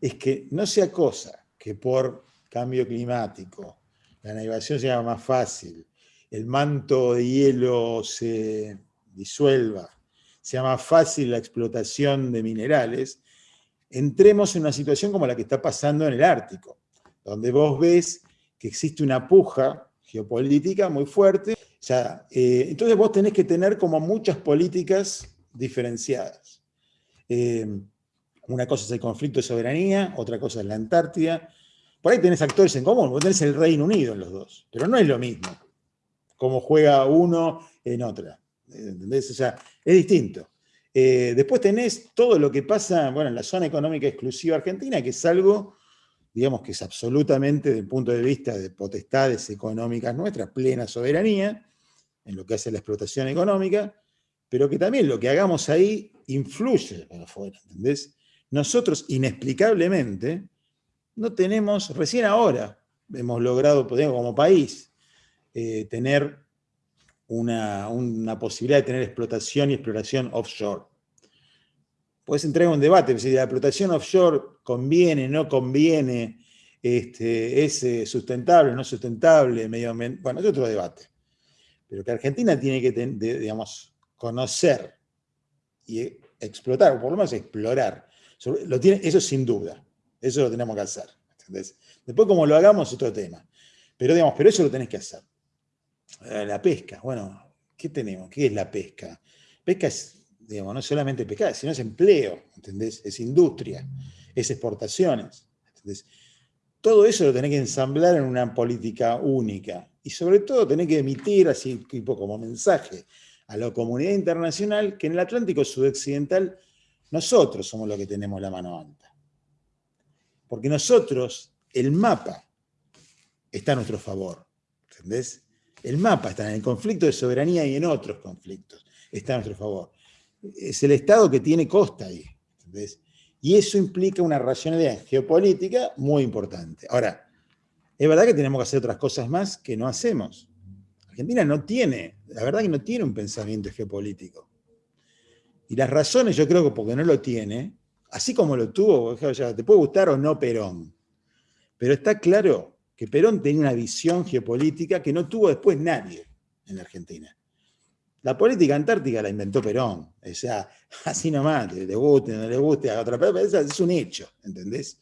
es que no sea cosa que por cambio climático, la navegación sea más fácil, el manto de hielo se disuelva, sea más fácil la explotación de minerales, entremos en una situación como la que está pasando en el Ártico, donde vos ves que existe una puja geopolítica muy fuerte. Eh, entonces vos tenés que tener como muchas políticas diferenciadas. Eh, una cosa es el conflicto de soberanía, otra cosa es la Antártida. Por ahí tenés actores en común, vos tenés el Reino Unido en los dos, pero no es lo mismo como juega uno en otra. ¿Entendés? O sea, es distinto. Eh, después tenés todo lo que pasa bueno, en la zona económica exclusiva argentina, que es algo, digamos, que es absolutamente, desde el punto de vista de potestades económicas nuestras, plena soberanía, en lo que hace la explotación económica, pero que también lo que hagamos ahí influye para afuera, ¿entendés? Nosotros, inexplicablemente, no tenemos, recién ahora, hemos logrado, como país, eh, tener una, posibilidad de tener explotación y exploración offshore. Puedes entrar en un debate, si la explotación offshore conviene, no conviene, este, es eh, sustentable, no sustentable, medio bueno, es otro debate. pero que Argentina tiene que, digamos, conocer y explotar, o por lo menos explorar. Lo eso sin duda, eso lo tenemos que hacer. Después como lo hagamos es otro tema. Pero, digamos, pero eso lo tenés que hacer. Eh, la pesca, bueno, ¿qué tenemos? ¿Qué es la pesca? Pesca es, digamos, no solamente pesca, sino es empleo, ¿entendés? Es industria, es exportaciones, ¿entendés? Todo eso lo tenés que ensamblar en una política única. Y sobre todo tenés que emitir, así tipo como mensaje, a la comunidad internacional que en el Atlántico sudoccidental nosotros somos los que tenemos la mano alta. Porque nosotros, el mapa está a nuestro favor. ¿Entendés? El mapa está en el conflicto de soberanía y en otros conflictos. Está a nuestro favor. Es el Estado que tiene costa ahí. ¿entendés? Y eso implica una racionalidad geopolítica muy importante. Ahora, es verdad que tenemos que hacer otras cosas más que no hacemos. Argentina no tiene, la verdad que no tiene un pensamiento geopolítico. Y las razones yo creo que porque no lo tiene, así como lo tuvo, te puede gustar o no Perón, pero está claro que Perón tenía una visión geopolítica que no tuvo después nadie en la Argentina. La política antártica la inventó Perón, o sea, así nomás, le guste, no le guste a otra persona, es un hecho, ¿entendés?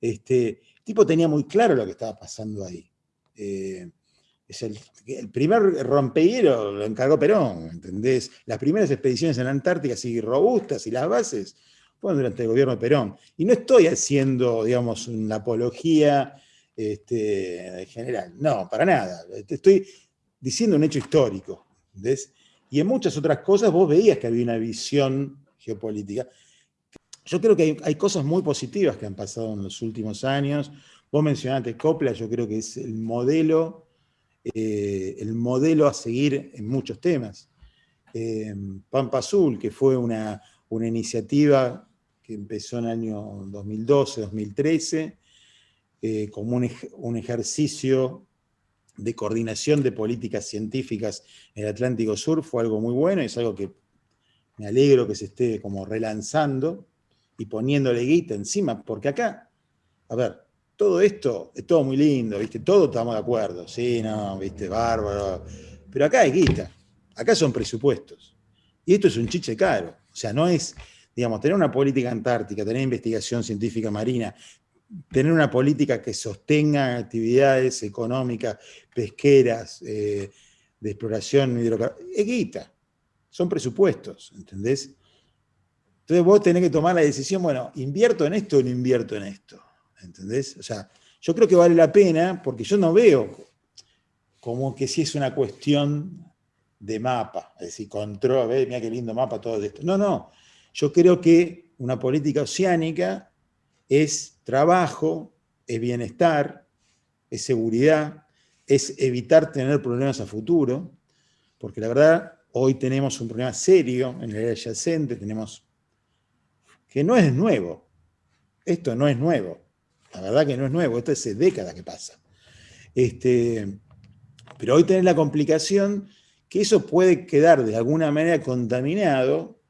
Este, el tipo tenía muy claro lo que estaba pasando ahí. Eh, es el, primer rompehielo lo encargó Perón, ¿entendés? Las primeras expediciones en la Antártica, así robustas, y las bases, fueron durante el gobierno de Perón. Y no estoy haciendo, digamos, una apología este, general, no, para nada. Estoy diciendo un hecho histórico, ¿entendés? Y en muchas otras cosas vos veías que había una visión geopolítica. Yo creo que hay, cosas muy positivas que han pasado en los últimos años. Vos mencionaste Copla, yo creo que es el modelo eh, el modelo a seguir en muchos temas. Eh, Pampa Azul, que fue una, iniciativa que empezó en el año 2012, 2013, eh, como un, ejercicio de coordinación de políticas científicas en el Atlántico Sur, fue algo muy bueno y es algo que me alegro que se esté como relanzando y poniéndole guita encima, porque acá, a ver, todo esto es todo muy lindo, ¿viste? Todos estamos de acuerdo, sí, no, ¿viste? Bárbaro. Pero acá hay guita, acá son presupuestos. Y esto es un chiche caro. O sea, no es, digamos, tener una política antártica, tener investigación científica marina, tener una política que sostenga actividades económicas, pesqueras, eh, de exploración hidrocarburífera, es guita. Son presupuestos, ¿entendés? Entonces vos tenés que tomar la decisión, bueno, ¿invierto en esto o no invierto en esto? ¿entendés? O sea, yo creo que vale la pena porque yo no veo como que si es una cuestión de mapa, es decir, control, mira qué lindo mapa, todo esto. No, no, yo creo que una política oceánica es trabajo, es bienestar, es seguridad, es evitar tener problemas a futuro, porque la verdad, hoy tenemos un problema serio en el área adyacente, tenemos que no es nuevo, esto no es nuevo, la verdad que no es nuevo, esto es décadas que pasa. Este, pero hoy tenés la complicación que eso puede quedar de alguna manera contaminado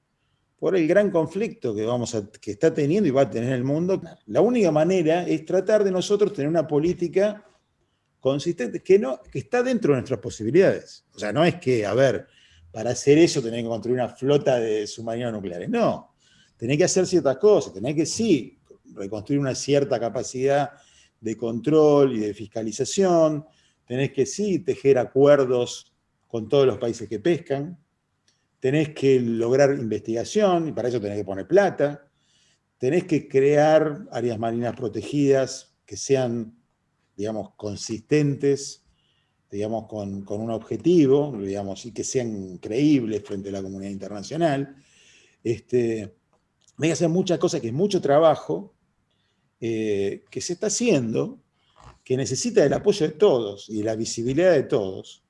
por el gran conflicto que, vamos a, que está teniendo y va a tener el mundo. La única manera es tratar de nosotros tener una política consistente, que, no, que está dentro de nuestras posibilidades. O sea, no es que, a ver, para hacer eso tenés que construir una flota de submarinos nucleares. No, tenés que hacer ciertas cosas, tenés que sí reconstruir una cierta capacidad de control y de fiscalización, tenés que sí tejer acuerdos con todos los países que pescan, tenés que lograr investigación, y para eso tenés que poner plata, tenés que crear áreas marinas protegidas que sean, digamos, consistentes, digamos, con, un objetivo, digamos, y que sean creíbles frente a la comunidad internacional. Este, hay que hacer muchas cosas, que es mucho trabajo, eh, que se está haciendo, que necesita del apoyo de todos y la visibilidad de todos.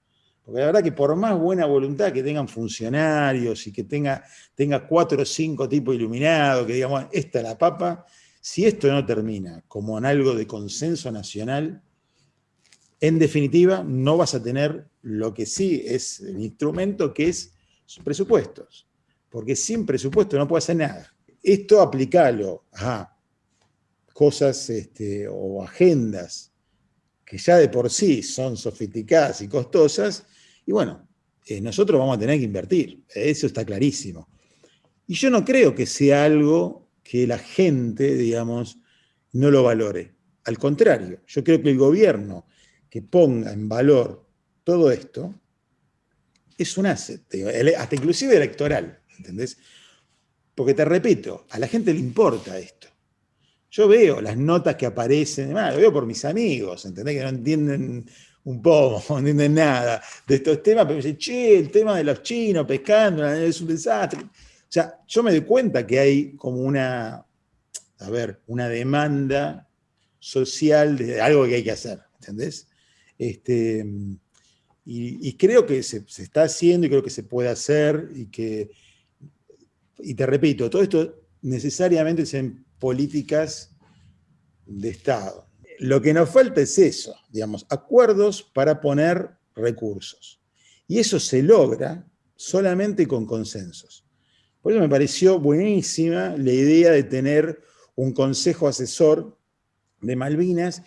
Porque la verdad que por más buena voluntad que tengan funcionarios y que tenga, tenga cuatro o cinco tipos iluminados, que digamos, esta es la papa, si esto no termina como en algo de consenso nacional, en definitiva no vas a tener lo que sí es el instrumento que es presupuestos. Porque sin presupuesto no puede hacer nada. Esto aplicalo a cosas este, o agendas que ya de por sí son sofisticadas y costosas, y bueno, eh, nosotros vamos a tener que invertir, eso está clarísimo. Y yo no creo que sea algo que la gente, digamos, no lo valore. Al contrario, yo creo que el gobierno que ponga en valor todo esto es un asset, hasta inclusive electoral, ¿entendés? Porque te repito, a la gente le importa esto. Yo veo las notas que aparecen, lo veo por mis amigos, ¿entendés? Que no entienden un poco, no entienden nada de estos temas, pero me dicen, che, el tema de los chinos pescando es un desastre. O sea, yo me doy cuenta que hay como una, a ver, una demanda social de algo que hay que hacer, ¿entendés? Este, y, creo que se, se, está haciendo y creo que se puede hacer y que, y te repito, todo esto necesariamente son políticas de Estado. Lo que nos falta es eso, digamos, acuerdos para poner recursos. Y eso se logra solamente con consensos. Por eso me pareció buenísima la idea de tener un consejo asesor de Malvinas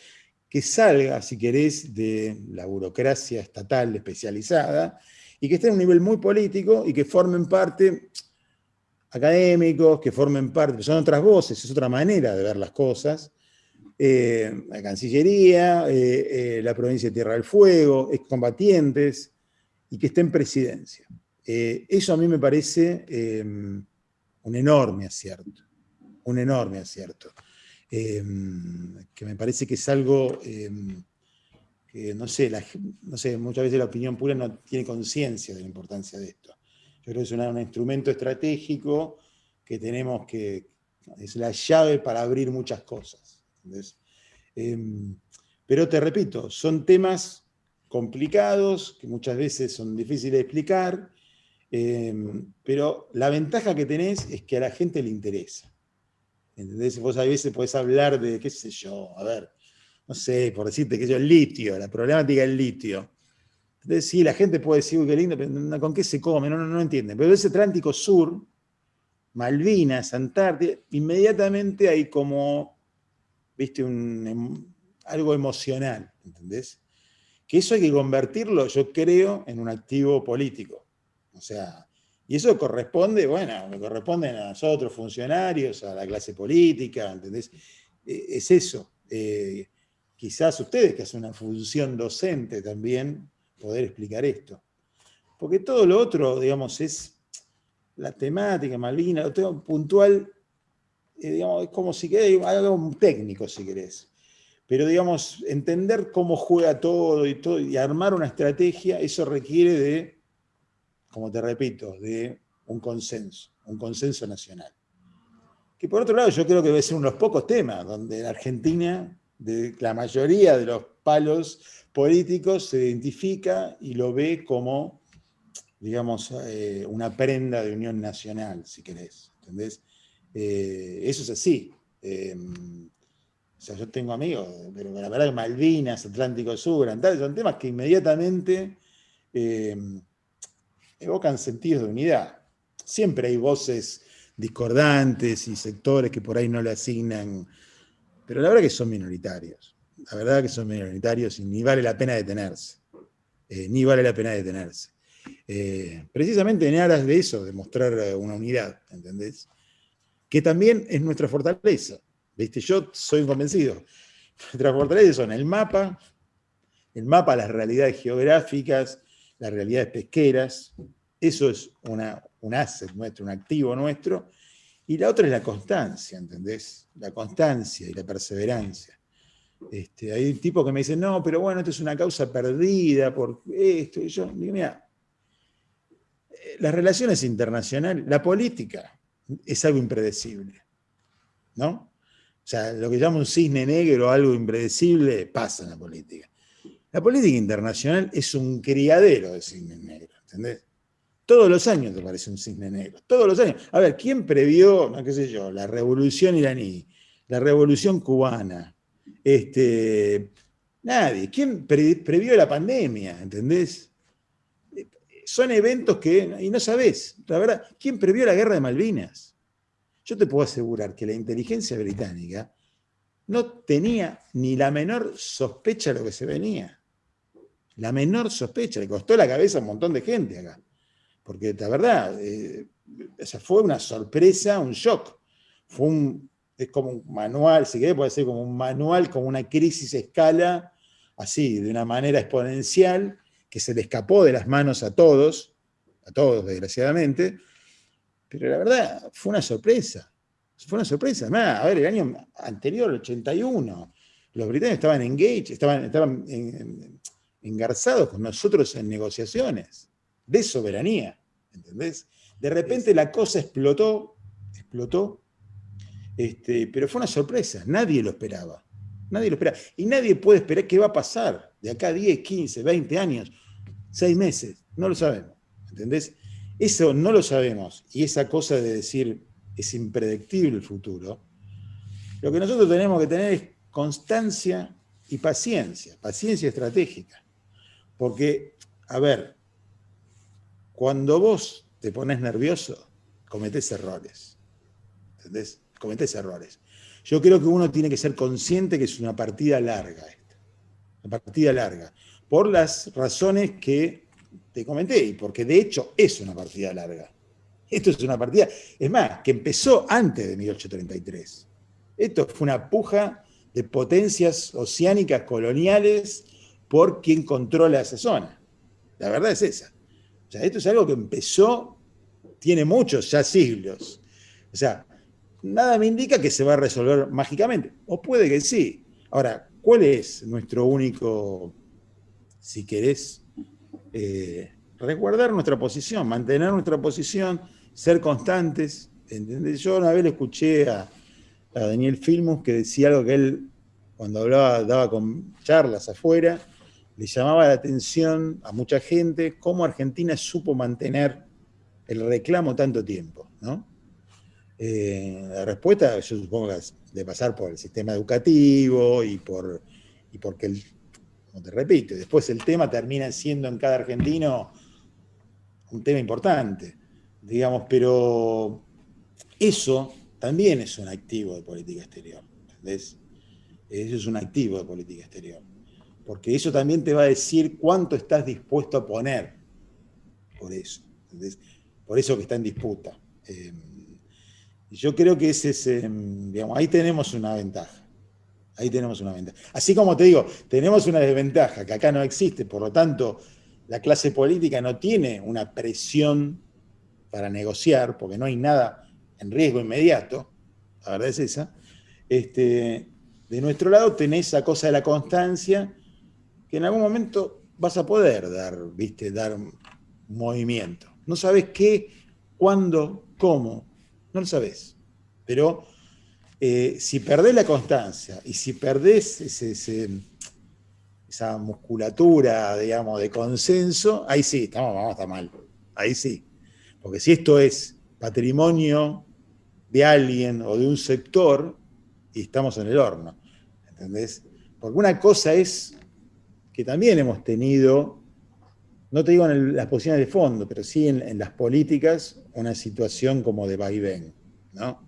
que salga, si querés, de la burocracia estatal especializada y que esté en un nivel muy político y que formen parte académicos, que formen parte, son otras voces, es otra manera de ver las cosas, eh, la Cancillería, eh, eh, la provincia de Tierra del Fuego, excombatientes, y que esté en presidencia. eso a mí me parece un enorme acierto, un enorme acierto, que me parece que es algo que, no sé, muchas veces la opinión pura no tiene conciencia de la importancia de esto. Yo creo que es un instrumento estratégico que tenemos que, es la llave para abrir muchas cosas. Em, pero te repito, son temas complicados, que muchas veces son difíciles de explicar, em, pero la ventaja que tenés es que a la gente le interesa. ¿Entendés? Vos a veces podés hablar de, qué sé yo, a ver, no sé, por decirte que yo, el litio, la problemática del litio. Entonces, sí, la gente puede decir, uy, qué lindo, pero ¿con qué se come? No, no, no entienden. Pero ese Atlántico Sur, Malvinas, Antártida, inmediatamente hay como viste, em, algo emocional, ¿entendés? Que eso hay que convertirlo, yo creo, en un activo político. O sea, y eso corresponde, bueno, me corresponde a nosotros, funcionarios, a la clase política, ¿entendés? E, es eso. Eh, quizás ustedes, que hacen una función docente también, poder explicar esto. Porque todo lo otro, digamos, es la temática, Malvina, lo tengo puntual, eh, es como si querés, algo técnico si querés. Pero digamos, entender cómo juega todo y, todo y armar una estrategia, eso requiere de, como te repito, de un consenso, un consenso nacional. Que por otro lado yo creo que debe ser uno de los pocos temas donde en Argentina de la mayoría de los palos políticos se identifica y lo ve como, digamos, eh, una prenda de unión nacional, si querés. ¿Entendés? Eh, eso es así. Em, o sea, yo tengo amigos, pero la verdad que Malvinas, Atlántico Sur, son temas que inmediatamente em, evocan sentidos de unidad. Siempre hay voces discordantes y sectores que por ahí no le asignan, pero la verdad que son minoritarios. La verdad que son minoritarios y ni vale la pena detenerse. Eh, ni vale la pena detenerse. Eh, precisamente en aras de eso, de mostrar una unidad, ¿entendés? Que también es nuestra fortaleza. ¿Viste? Yo soy convencido. Nuestras fortalezas son el mapa, el mapa, las realidades geográficas, las realidades pesqueras, eso es un asset nuestro, un activo nuestro, y la otra es la constancia, ¿entendés? La constancia y la perseverancia. Este, hay tipos que me dicen, no, pero bueno, esto es una causa perdida por esto, y yo mira, eh, las relaciones internacionales, la política, es algo impredecible. ¿No? O sea, lo que llama un cisne negro, algo impredecible, pasa en la política. La política internacional es un criadero de cisnes negros, ¿entendés? Todos los años te parece un cisne negro, todos los años. A ver, ¿quién previó, no qué sé yo, la revolución iraní, la revolución cubana? Este, nadie. ¿Quién previó la pandemia, entendés? Son eventos que, y no sabés, la verdad, ¿quién previó la guerra de Malvinas? Yo te puedo asegurar que la inteligencia británica no tenía ni la menor sospecha de lo que se venía. La menor sospecha, le costó la cabeza a un montón de gente acá. Porque la verdad, eh, fue una sorpresa, un shock. Fue un, es como un manual, si querés puede ser como un manual, como una crisis escala, así, de una manera exponencial, que se le escapó de las manos a todos, a todos desgraciadamente, pero la verdad fue una sorpresa, fue una sorpresa. a ver, el año anterior, el 81, los británicos estaban engaged, estaban, estaban engarzados con nosotros en negociaciones de soberanía, ¿entendés? De repente la cosa explotó, explotó, este, pero fue una sorpresa, nadie lo esperaba. Nadie lo esperaba. Y nadie puede esperar qué va a pasar de acá 10, 15, 20 años, 6 meses. No lo sabemos. ¿Entendés? Eso no lo sabemos. Y esa cosa de decir es impredictible el futuro. Lo que nosotros tenemos que tener es constancia y paciencia, paciencia estratégica. Porque, a ver, cuando vos te pones nervioso, cometés errores. ¿Entendés? Cometés errores. Yo creo que uno tiene que ser consciente que es una partida larga esta. Una partida larga. Por las razones que te comenté, y porque de hecho es una partida larga. Esto es una partida, es más, que empezó antes de 1833. Esto fue una puja de potencias oceánicas coloniales por quien controla esa zona. La verdad es esa. O sea, esto es algo que empezó, tiene muchos ya siglos. O sea, nada me indica que se va a resolver mágicamente. O puede que sí. Ahora, ¿cuál es nuestro único, si querés, eh, resguardar nuestra posición, mantener nuestra posición, ser constantes? ¿entendés? Yo una vez le escuché a, a Daniel Filmus que decía algo que él, cuando hablaba, daba con charlas afuera, le llamaba la atención a mucha gente cómo Argentina supo mantener el reclamo tanto tiempo. ¿no? Eh, la respuesta, yo supongo, es de pasar por el sistema educativo y, por, y porque, el, te repito, después el tema termina siendo en cada argentino un tema importante, digamos, pero eso también es un activo de política exterior, ¿entendés? Eso es un activo de política exterior porque eso también te va a decir cuánto estás dispuesto a poner por eso, por eso que está en disputa. Eh, yo creo que ese es, eh, digamos, ahí tenemos una ventaja. Ahí tenemos una ventaja. Así como te digo, tenemos una desventaja que acá no existe, por lo tanto, la clase política no tiene una presión para negociar, porque no hay nada en riesgo inmediato, la verdad es esa. Este, de nuestro lado tenés esa cosa de la constancia que en algún momento vas a poder dar, viste, dar movimiento. No sabes qué, cuándo, cómo, no lo sabes. Pero eh, si perdés la constancia y si perdés esa musculatura, digamos, de consenso, ahí sí, estamos, vamos a estar mal. Ahí sí. Porque si esto es patrimonio de alguien o de un sector, y estamos en el horno. ¿Entendés? Porque una cosa es que también hemos tenido, no te digo en las posiciones de fondo, pero sí en, las políticas, una situación como de vaivén, ¿no?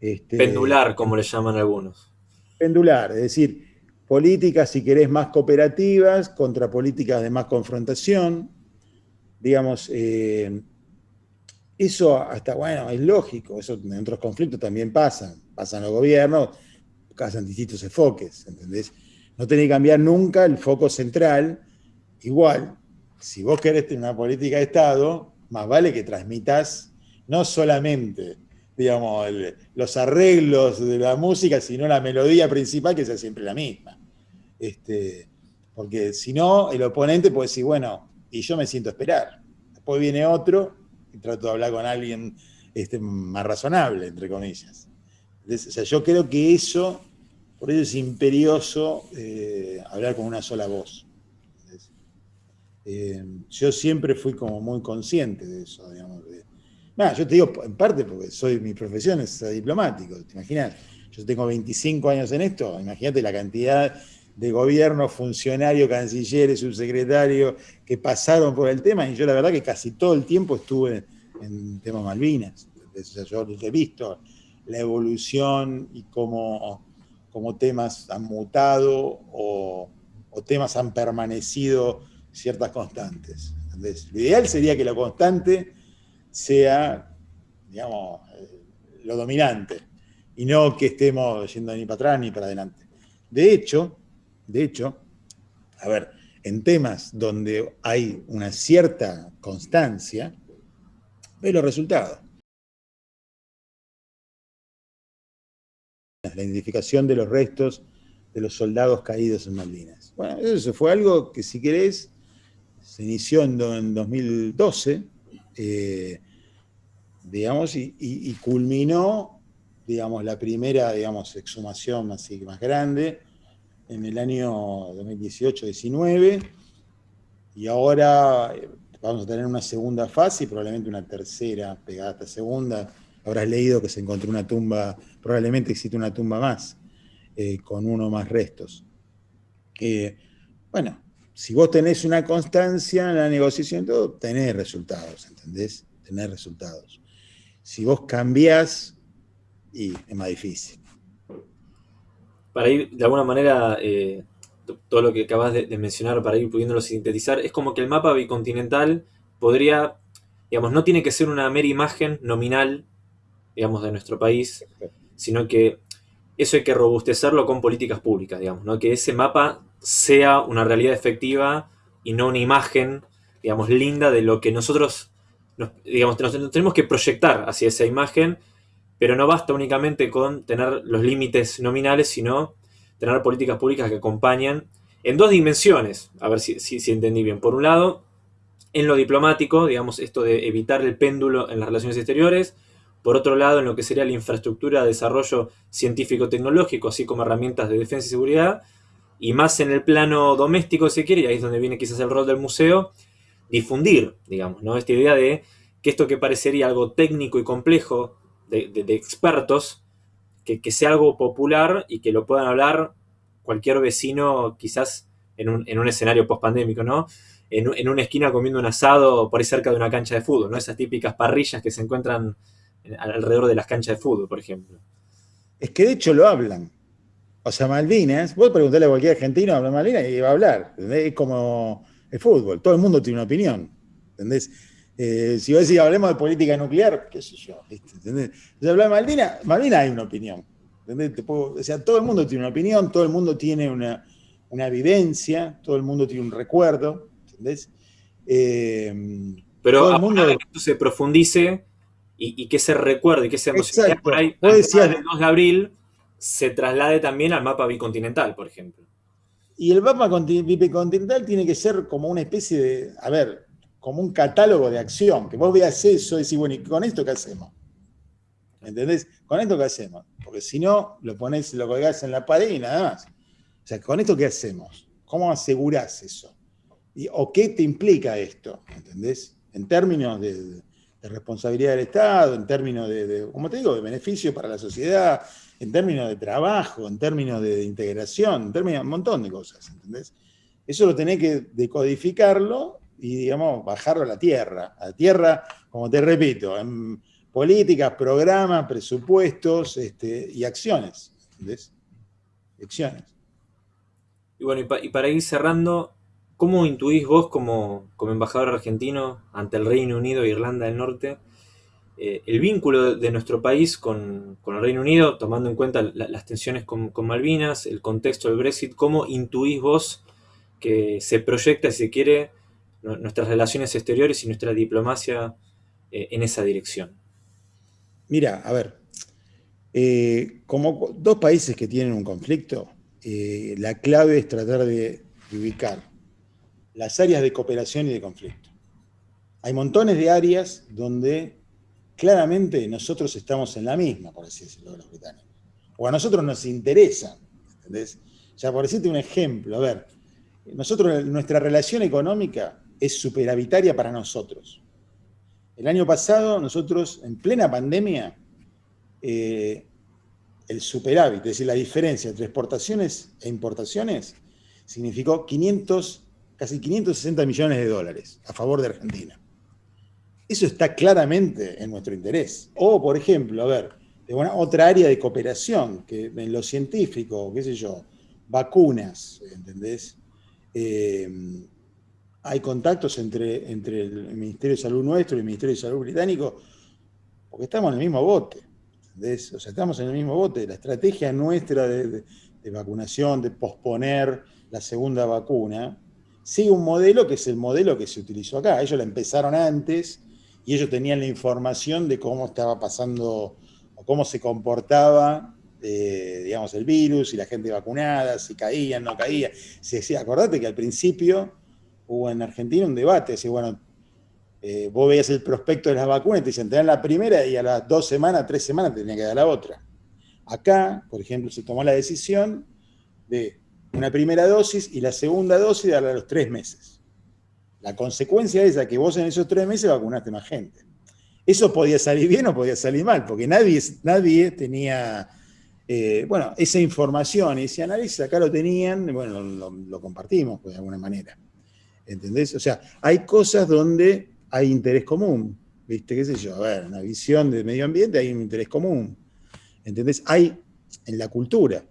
Este, pendular, como le llaman algunos. Pendular, es decir, políticas, si querés, más cooperativas contra políticas de más confrontación, digamos, eh, eso hasta, bueno, es lógico, eso en otros conflictos también pasan, pasan los gobiernos, pasan distintos enfoques, ¿entendés? no tenés que cambiar nunca el foco central. Igual, si vos querés tener una política de Estado, más vale que transmitas no solamente digamos, los arreglos de la música, sino la melodía principal que sea siempre la misma. Este, porque si no, el oponente puede decir, bueno, y yo me siento a esperar. Después viene otro y trato de hablar con alguien este, más razonable, entre comillas. o sea, yo creo que eso por eso es imperioso eh, hablar con una sola voz. Eh, yo siempre fui como muy consciente de eso, digamos. Yo te digo en parte porque soy, mi profesión es diplomático, ¿te? Yo tengo 25 años en esto, imagínate la cantidad de gobiernos, funcionarios, cancilleres, subsecretarios que pasaron por el tema y yo la verdad que casi todo el tiempo estuve en tema Malvinas. Yo he visto la evolución y cómo como temas han mutado o, o temas han permanecido ciertas constantes. Lo ideal sería que la constante sea, digamos, eh, lo dominante, y no que estemos yendo ni para atrás ni para adelante. De hecho, de hecho, a ver, en temas donde hay una cierta constancia, ve los resultados. La identificación de los restos de los soldados caídos en Malvinas. Bueno, eso fue algo que si querés se inició en, 2012, eh, digamos, y, culminó, digamos, la primera, digamos, exhumación así más grande en el año 2018-19, y ahora eh, vamos a tener una segunda fase y probablemente una tercera pegada a esta segunda. Habrás leído que se encontró una tumba, probablemente existe una tumba más, eh, con uno más restos. bueno, si vos tenés una constancia en la negociación, todo, tenés resultados, ¿entendés? Tenés resultados. Si vos cambiás, y es más difícil. Para ir, de alguna manera, eh, todo lo que acabas de, mencionar, para ir pudiéndolo sintetizar, es como que el mapa bicontinental podría, digamos, no tiene que ser una mera imagen nominal, digamos, de nuestro país, sino que eso hay que robustecerlo con políticas públicas, digamos, ¿no? Que ese mapa sea una realidad efectiva y no una imagen, digamos, linda de lo que nosotros, digamos, nos tenemos que proyectar hacia esa imagen, pero no basta únicamente con tener los límites nominales, sino tener políticas públicas que acompañen en dos dimensiones, a ver si, si, entendí bien. Por un lado, en lo diplomático, digamos, esto de evitar el péndulo en las relaciones exteriores, por otro lado, en lo que sería la infraestructura de desarrollo científico-tecnológico, así como herramientas de defensa y seguridad, y más en el plano doméstico, si quiere, y ahí es donde viene quizás el rol del museo, difundir, digamos, ¿no? Esta idea de que esto que parecería algo técnico y complejo de, expertos, que, sea algo popular y que lo puedan hablar cualquier vecino quizás en un, en un escenario post-pandémico, ¿no? En, en, una esquina comiendo un asado por ahí cerca de una cancha de fútbol, ¿no? Esas típicas parrillas que se encuentran alrededor de las canchas de fútbol, por ejemplo. Es que de hecho lo hablan. O sea, Malvinas, vos preguntarle a cualquier argentino habla Malvinas y va a hablar. Es como el fútbol, todo el mundo tiene una opinión. ¿Entendés? Eh, si vos decís, hablemos de política nuclear, qué sé yo, ¿entendés? Si habla de Malvinas, Malvinas hay una opinión. ¿entendés? o sea, todo el mundo tiene una opinión, todo el mundo tiene una, vivencia, todo el mundo tiene un recuerdo, ¿entendés? Eh, Pero todo el mundo... que esto se profundice y, que se recuerde, que se emocione por ahí, el 2 de abril, se traslade también al mapa bicontinental, por ejemplo. Y el mapa bicontinental tiene que ser como una especie de, a ver, como un catálogo de acción, que vos veas eso y decís, bueno, ¿y con esto qué hacemos? ¿Entendés? ¿Con esto qué hacemos? Porque si no, lo pones, lo colgás en la pared y nada más. O sea, ¿con esto qué hacemos? ¿Cómo asegurás eso? Y, ¿O qué te implica esto? ¿Entendés? En términos de, responsabilidad del Estado, en términos de, de, como te digo, de beneficio para la sociedad, en términos de trabajo, en términos de, integración, en términos de un montón de cosas, ¿entendés? Eso lo tenés que decodificarlo y, digamos, bajarlo a la tierra. A la tierra, como te repito, en políticas, programas, presupuestos este, y acciones, ¿entendés? Y bueno, y, para ir cerrando, ¿cómo intuís vos como, como embajador argentino ante el Reino Unido e Irlanda del Norte eh, el vínculo de, nuestro país con, el Reino Unido, tomando en cuenta las tensiones con, Malvinas, el contexto del Brexit, ¿cómo intuís vos que se proyecta, si se quiere, nuestras relaciones exteriores y nuestra diplomacia eh, en esa dirección? Mira, a ver, eh, como dos países que tienen un conflicto, la clave es tratar de ubicar las áreas de cooperación y de conflicto. Hay montones de áreas donde claramente nosotros estamos en la misma, por decirlo, los británicos. O a nosotros nos interesa, ¿entendés? Ya por decirte un ejemplo, a ver, nosotros, nuestra relación económica es superavitaria para nosotros. El año pasado, nosotros, en plena pandemia, eh, el superávit, es decir, la diferencia entre exportaciones e importaciones, significó 500, casi 560 millones de dólares a favor de Argentina. Eso está claramente en nuestro interés. O, por ejemplo, a ver, otra área de cooperación, que en lo científico, qué sé yo, vacunas, ¿entendés? eh, hay contactos entre, entre el Ministerio de Salud nuestro y el Ministerio de Salud británico, porque estamos en el mismo bote. O sea, estamos en el mismo bote. La estrategia nuestra de, vacunación, de posponer la segunda vacuna, sigue un modelo que es el modelo que se utilizó acá. Ellos la empezaron antes y ellos tenían la información de cómo estaba pasando o cómo se comportaba eh, digamos, el virus y la gente vacunada, si caían, no caían. Se decía, acordate que al principio hubo en Argentina un debate, decía, bueno, eh, vos veías el prospecto de las vacunas te dicen, te la primera y a las dos semanas, tres semanas te tenía que dar la otra. Acá, por ejemplo, se tomó la decisión de una primera dosis y la segunda dosis darla a los tres meses. La consecuencia es que vos en esos tres meses vacunaste más gente. Eso podía salir bien o podía salir mal, porque nadie, nadie tenía eh, bueno, esa información, ese análisis acá lo tenían, bueno, lo, compartimos pues, de alguna manera. ¿Entendés? O sea, hay cosas donde hay interés común, ¿viste? ¿Qué sé yo? A ver, una visión de medio ambiente hay un interés común. ¿Entendés? Hay en la cultura,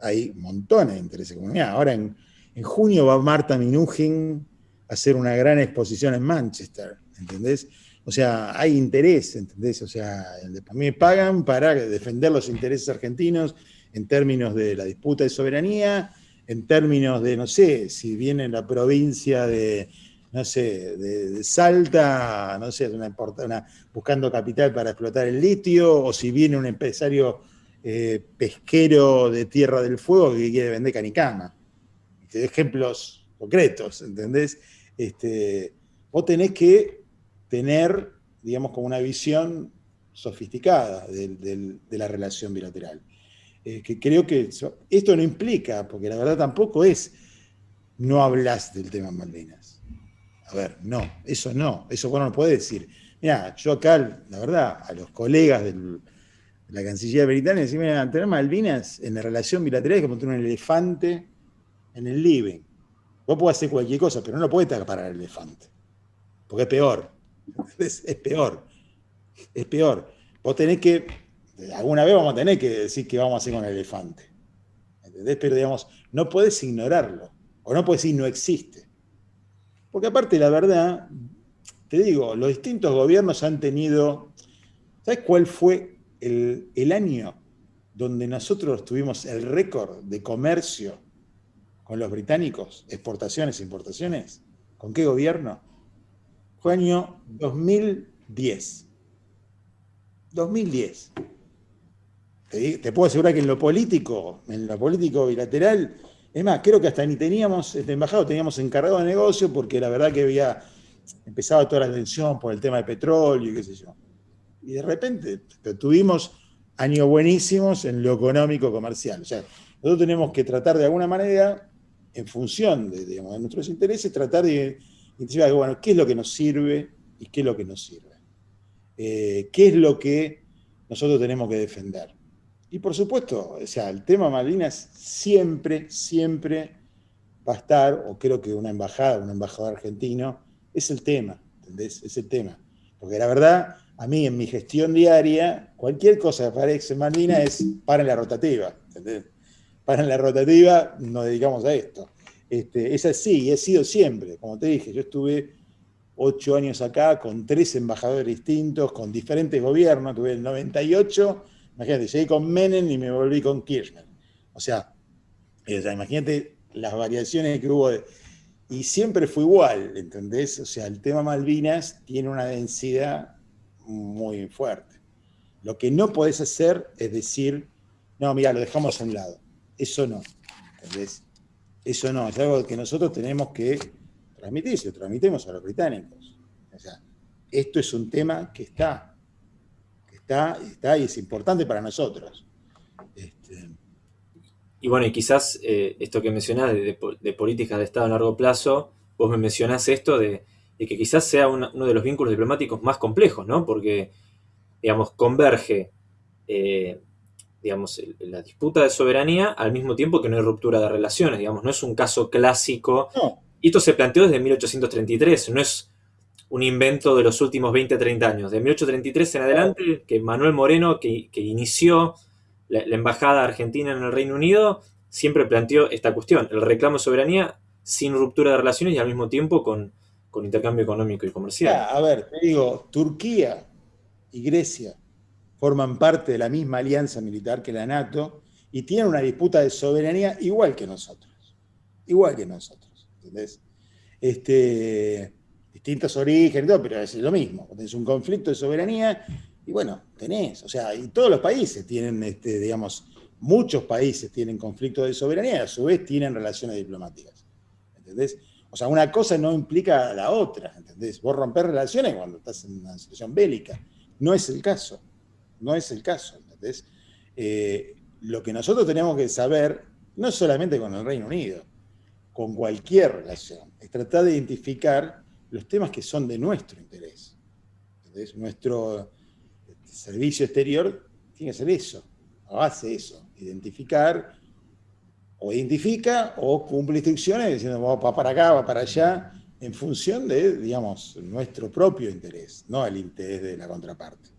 hay montones de intereses comunes. Ahora en, en junio va Marta Minujín hacer una gran exposición en Manchester, ¿entendés? O sea, hay interés, ¿entendés? O sea, a mí me pagan para defender los intereses argentinos en términos de la disputa de soberanía, en términos de, no sé, si viene la provincia de, no sé, de, Salta, no sé, una, buscando capital para explotar el litio, o si viene un empresario eh, pesquero de Tierra del Fuego que quiere vender canicama. Ejemplos concretos, ¿entendés? Este, vos tenés que tener, digamos, como una visión sofisticada de, la relación bilateral. Eh, que creo que esto no implica, porque la verdad tampoco es no hablas del tema Malvinas. A ver, no, eso no, eso bueno no puede decir. Mira, yo acá, la verdad, a los colegas de la Cancillería británica decimos, mira, tener Malvinas en la relación bilateral es como tener un elefante en el living. Vos podés hacer cualquier cosa, pero no lo podés tapar al elefante, porque es peor. Es, peor. Es peor. Vos tenés que, alguna vez vamos a tener que decir que vamos a hacer con el elefante. ¿Entendés? Pero digamos, no puedes ignorarlo. O no puedes decir no existe. Porque aparte, la verdad, te digo, los distintos gobiernos han tenido. ¿Sabes cuál fue el, el año donde nosotros tuvimos el récord de comercio con los británicos, exportaciones importaciones? ¿Con qué gobierno? fue año 2010. 2010. Te, puedo asegurar que en lo político, en lo político bilateral, es más, creo que hasta ni teníamos, este embajado teníamos encargado de negocio porque la verdad que había empezado toda la tensión por el tema de petróleo y qué sé yo. Y de repente tuvimos años buenísimos en lo económico comercial. O sea, nosotros tenemos que tratar de alguna manera, en función de, de nuestros intereses, tratar de y bueno, ¿qué es lo que nos sirve y qué es lo que nos sirve? Eh, ¿Qué es lo que nosotros tenemos que defender? Y por supuesto, o sea, el tema Malvinas siempre, siempre va a estar, o creo que una embajada, un embajador argentino, es el tema, ¿entendés? Es el tema. Porque la verdad, a mí en mi gestión diaria, cualquier cosa que aparece en Malvinas es para la rotativa, ¿entendés? Para la rotativa nos dedicamos a esto. Este, es así y ha sido siempre. Como te dije, yo estuve ocho años acá con tres embajadores distintos, con diferentes gobiernos. Tuve el 98, imagínate, llegué con Menem y me volví con Kirchner. O sea, eh, imagínate las variaciones que hubo. y siempre fue igual, ¿entendés? O sea, el tema Malvinas tiene una densidad muy fuerte. Lo que no podés hacer es decir, no, mira, lo dejamos a un lado. Eso no, ¿entendés? Eso no, es algo que nosotros tenemos que transmitir, si lo transmitimos a los británicos. O sea, esto es un tema que está, que está, está y es importante para nosotros. Este, y bueno, y quizás eh, esto que mencionás de, políticas de Estado a largo plazo, vos me mencionás esto de, que quizás sea uno de los vínculos diplomáticos más complejos, ¿no? Porque, digamos, converge eh, digamos, la disputa de soberanía al mismo tiempo que no hay ruptura de relaciones, digamos, no es un caso clásico. Y esto se planteó desde 1833, no es un invento de los últimos 20, 30 años. De 1833 en adelante, que Manuel Moreno, que, inició la, embajada argentina en el Reino Unido, siempre planteó esta cuestión. El reclamo de soberanía sin ruptura de relaciones y al mismo tiempo con, intercambio económico y comercial. a ver, te digo, Turquía y Grecia forman parte de la misma alianza militar que la NATO y tienen una disputa de soberanía igual que nosotros. Igual que nosotros. ¿Entendés? Este, distintos orígenes, pero es lo mismo. Tenés un conflicto de soberanía y bueno, tenés, o sea, y todos los países tienen, este, digamos, muchos países tienen conflictos de soberanía y a su vez tienen relaciones diplomáticas. ¿Entendés? O sea, una cosa no implica la otra, ¿entendés? Vos rompés relaciones cuando estás en una situación bélica. No es el caso, no es el caso, ¿entendés? Eh, lo que nosotros tenemos que saber, no solamente con el Reino Unido, con cualquier relación, es tratar de identificar los temas que son de nuestro interés. ¿entendés? Nuestro este, servicio exterior tiene que ser eso, hace eso, identificar o identifica o cumple instrucciones diciendo va para acá, va para allá, en función de, digamos, nuestro propio interés, no el interés de la contraparte.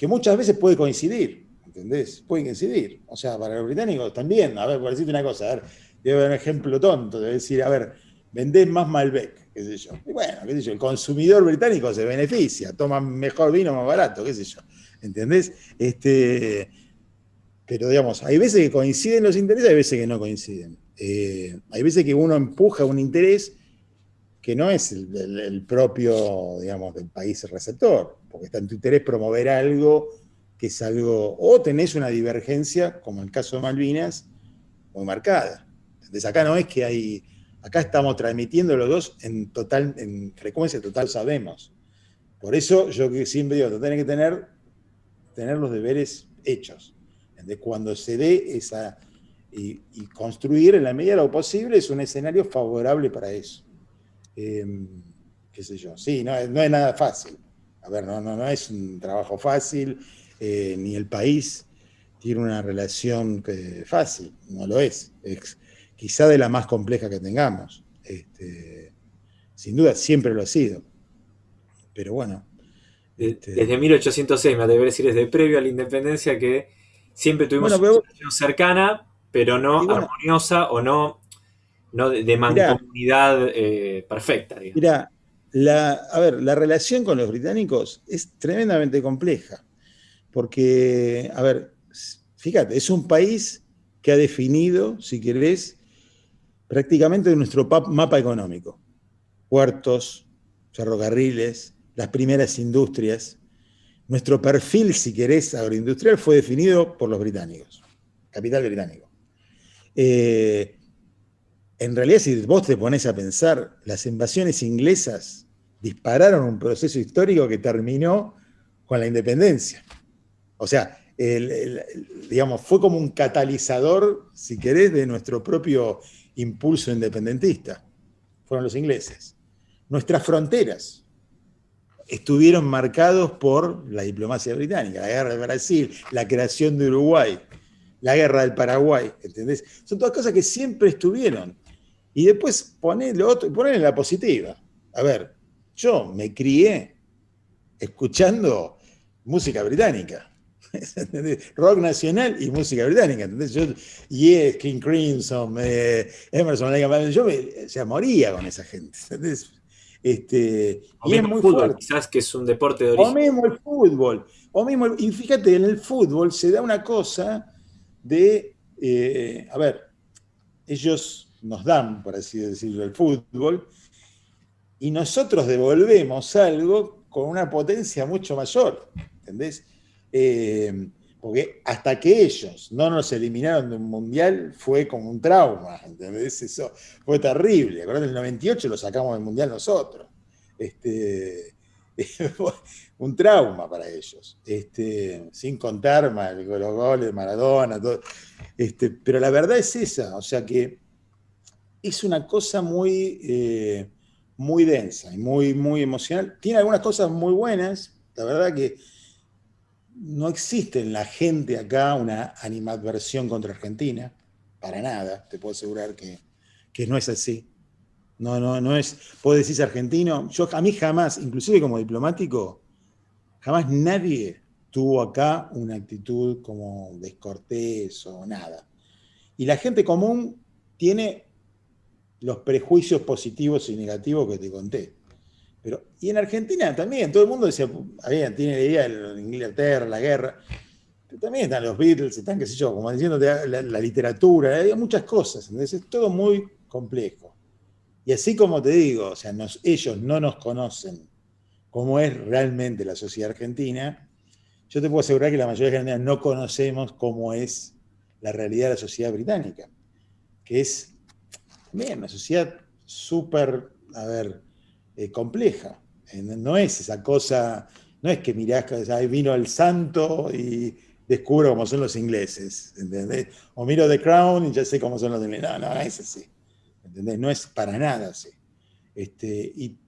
Que muchas veces puede coincidir, ¿entendés? Puede coincidir. O sea, para los británicos también, a ver, por decirte una cosa, a ver, debe haber un ejemplo tonto, de decir, a ver, vendés más Malbec, qué sé yo. Y bueno, qué sé yo, el consumidor británico se beneficia, toma mejor vino más barato, qué sé yo. ¿Entendés? Este, pero digamos, hay veces que coinciden los intereses, hay veces que no coinciden. Eh, hay veces que uno empuja un interés que no es el, propio, digamos, del país receptor, porque está en tu interés promover algo que es algo, o tenés una divergencia, como en el caso de Malvinas, muy marcada. Entonces acá no es que hay, acá estamos transmitiendo los dos en total, en frecuencia total sabemos. Por eso yo siempre digo, tenés que tener, tener los deberes hechos. De cuando se dé esa, y, construir en la medida de lo posible es un escenario favorable para eso. Em, qué sé yo, sí, no, no, es nada fácil. A ver, no, no, no es un trabajo fácil, eh, ni el país tiene una relación fácil, no lo es. Es quizá de la más compleja que tengamos. Este, sin duda, siempre lo ha sido. Pero bueno. Este, desde 1806, me atrevería a decir, desde previo a la independencia, que siempre tuvimos una relación cercana, pero no armoniosa o no, no de, mancomunidad eh, perfecta. Mira, la, a ver, la relación con los británicos es tremendamente compleja, porque, a ver, fíjate, es un país que ha definido, si querés, prácticamente nuestro mapa económico. Puertos, ferrocarriles, las primeras industrias, nuestro perfil, si querés, agroindustrial fue definido por los británicos, capital británico. Eh, en realidad, si vos te pones a pensar, las invasiones inglesas dispararon un proceso histórico que terminó con la independencia. O sea, digamos, fue como un catalizador, si querés, de nuestro propio impulso independentista. Fueron los ingleses. Nuestras fronteras, estuvieron marcados por la diplomacia británica, la guerra de Brasil, la creación de Uruguay, la guerra del Paraguay, ¿entendés? Son todas cosas que siempre estuvieron. Y después poner otro, poner en la positiva. A ver, yo me crié escuchando música británica. Rock nacional y música británica. ¿entendés? Yo, yes, King Crimson, eh, Emerson, yo me, moría con esa gente. ¿entendés? Este, y es muy fútbol, quizás que es un deporte de origen. O mismo el fútbol. O mismo, y fíjate, en el fútbol se da una cosa de, eh, a ver, ellos nos dan, por así decirlo, el fútbol, y nosotros devolvemos algo con una potencia mucho mayor, ¿entendés? Eh, porque hasta que ellos no nos eliminaron de un mundial fue como un trauma, ¿entendés? Eso fue terrible. Acordate, el 98 lo sacamos del mundial nosotros. Este, un trauma para ellos. Este, sin contar los goles de Maradona. Este, pero la verdad es esa, o sea que es una cosa muy, eh, muy densa y muy, muy emocional. Tiene algunas cosas muy buenas, la verdad que no existe en la gente acá una animadversión contra Argentina, para nada, te puedo asegurar que, no es así. No, no, no es, vos decís argentino, yo a mí jamás, inclusive como diplomático, jamás nadie tuvo acá una actitud como descortés o nada. Y la gente común tiene los prejuicios positivos y negativos que te conté. Pero, y en Argentina también, todo el mundo decía, tiene la idea de Inglaterra, la guerra, pero también están los Beatles, están, qué sé yo, como diciendo la, literatura, hay muchas cosas, entonces es todo muy complejo. Y así como te digo, o sea, ellos no nos conocen cómo es realmente la sociedad argentina, yo te puedo asegurar que la mayoría de la gente no conocemos cómo es la realidad de la sociedad británica, que es también una sociedad súper, a ver, eh, compleja. No es esa cosa, no es que mirás, ahí vino el santo y descubro cómo son los ingleses. O miro The Crown y ya sé cómo son los ingleses. No, no, es así. No es para nada así. Este, y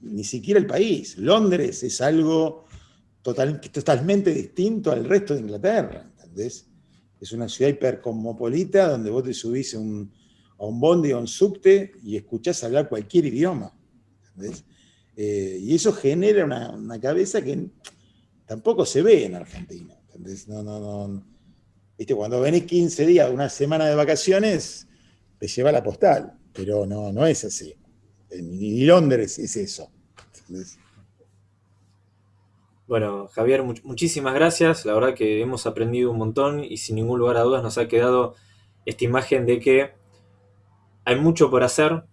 ni siquiera el país. Londres es algo total, totalmente distinto al resto de Inglaterra, ¿entendés? Es una ciudad hipercosmopolita donde vos te subís un, un bondi o un subte y escuchás hablar cualquier idioma. Eh, y eso genera una, cabeza que tampoco se ve en Argentina, ¿entendés? No, no, no. ¿Viste? Cuando venís 15 días, una semana de vacaciones, te lleva la postal, pero no, no es así. Ni Londres es eso. Bueno, Javier, muchísimas gracias. La verdad que hemos aprendido un montón y sin ningún lugar a dudas nos ha quedado esta imagen de que hay mucho por hacer,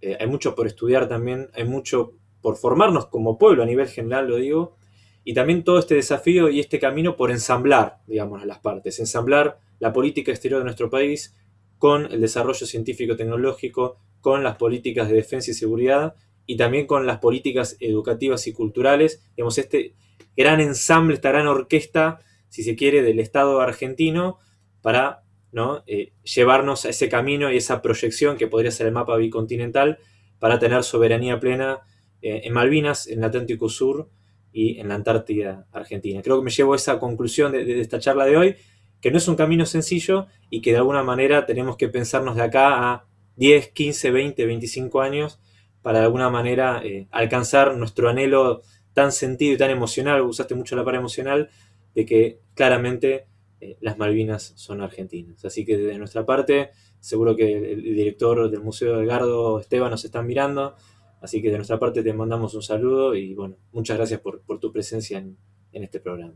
eh, hay mucho por estudiar también, hay mucho por formarnos como pueblo a nivel general, lo digo, y también todo este desafío y este camino por ensamblar, digamos, las partes, ensamblar la política exterior de nuestro país con el desarrollo científico-tecnológico, con las políticas de defensa y seguridad y también con las políticas educativas y culturales. Digamos, este gran ensamble, esta gran orquesta, si se quiere, del Estado argentino para ¿no? Eh, llevarnos a ese camino y esa proyección que podría ser el mapa bicontinental para tener soberanía plena eh, en Malvinas, en el Atlántico Sur y en la Antártida Argentina. Creo que me llevo a esa conclusión de, esta charla de hoy, que no es un camino sencillo y que de alguna manera tenemos que pensarnos de acá a 10, 15, 20, 25 años para de alguna manera eh, alcanzar nuestro anhelo tan sentido y tan emocional, usaste mucho la palabra emocional, de que claramente eh, las Malvinas son argentinas. Así que desde nuestra parte, seguro que el, director del Museo de Edgardo, Esteban, nos están mirando, así que de nuestra parte te mandamos un saludo y bueno, muchas gracias por, tu presencia en, este programa.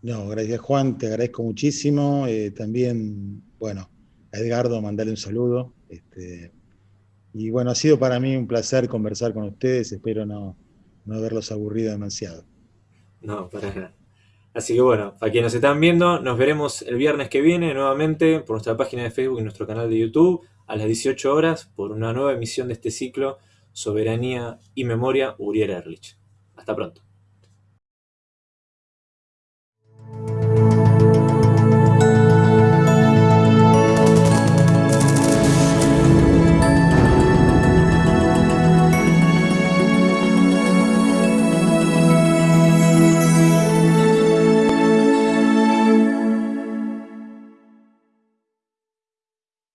No, gracias Juan, te agradezco muchísimo. Eh, también, bueno, a Edgardo mandarle un saludo. Este, y bueno, ha sido para mí un placer conversar con ustedes, espero no, haberlos aburrido demasiado. No, para nada. Así que bueno, para quienes nos están viendo, nos veremos el viernes que viene nuevamente por nuestra página de Facebook y nuestro canal de YouTube a las 18 horas por una nueva emisión de este ciclo Soberanía y Memoria Uriel Erlich. Hasta pronto.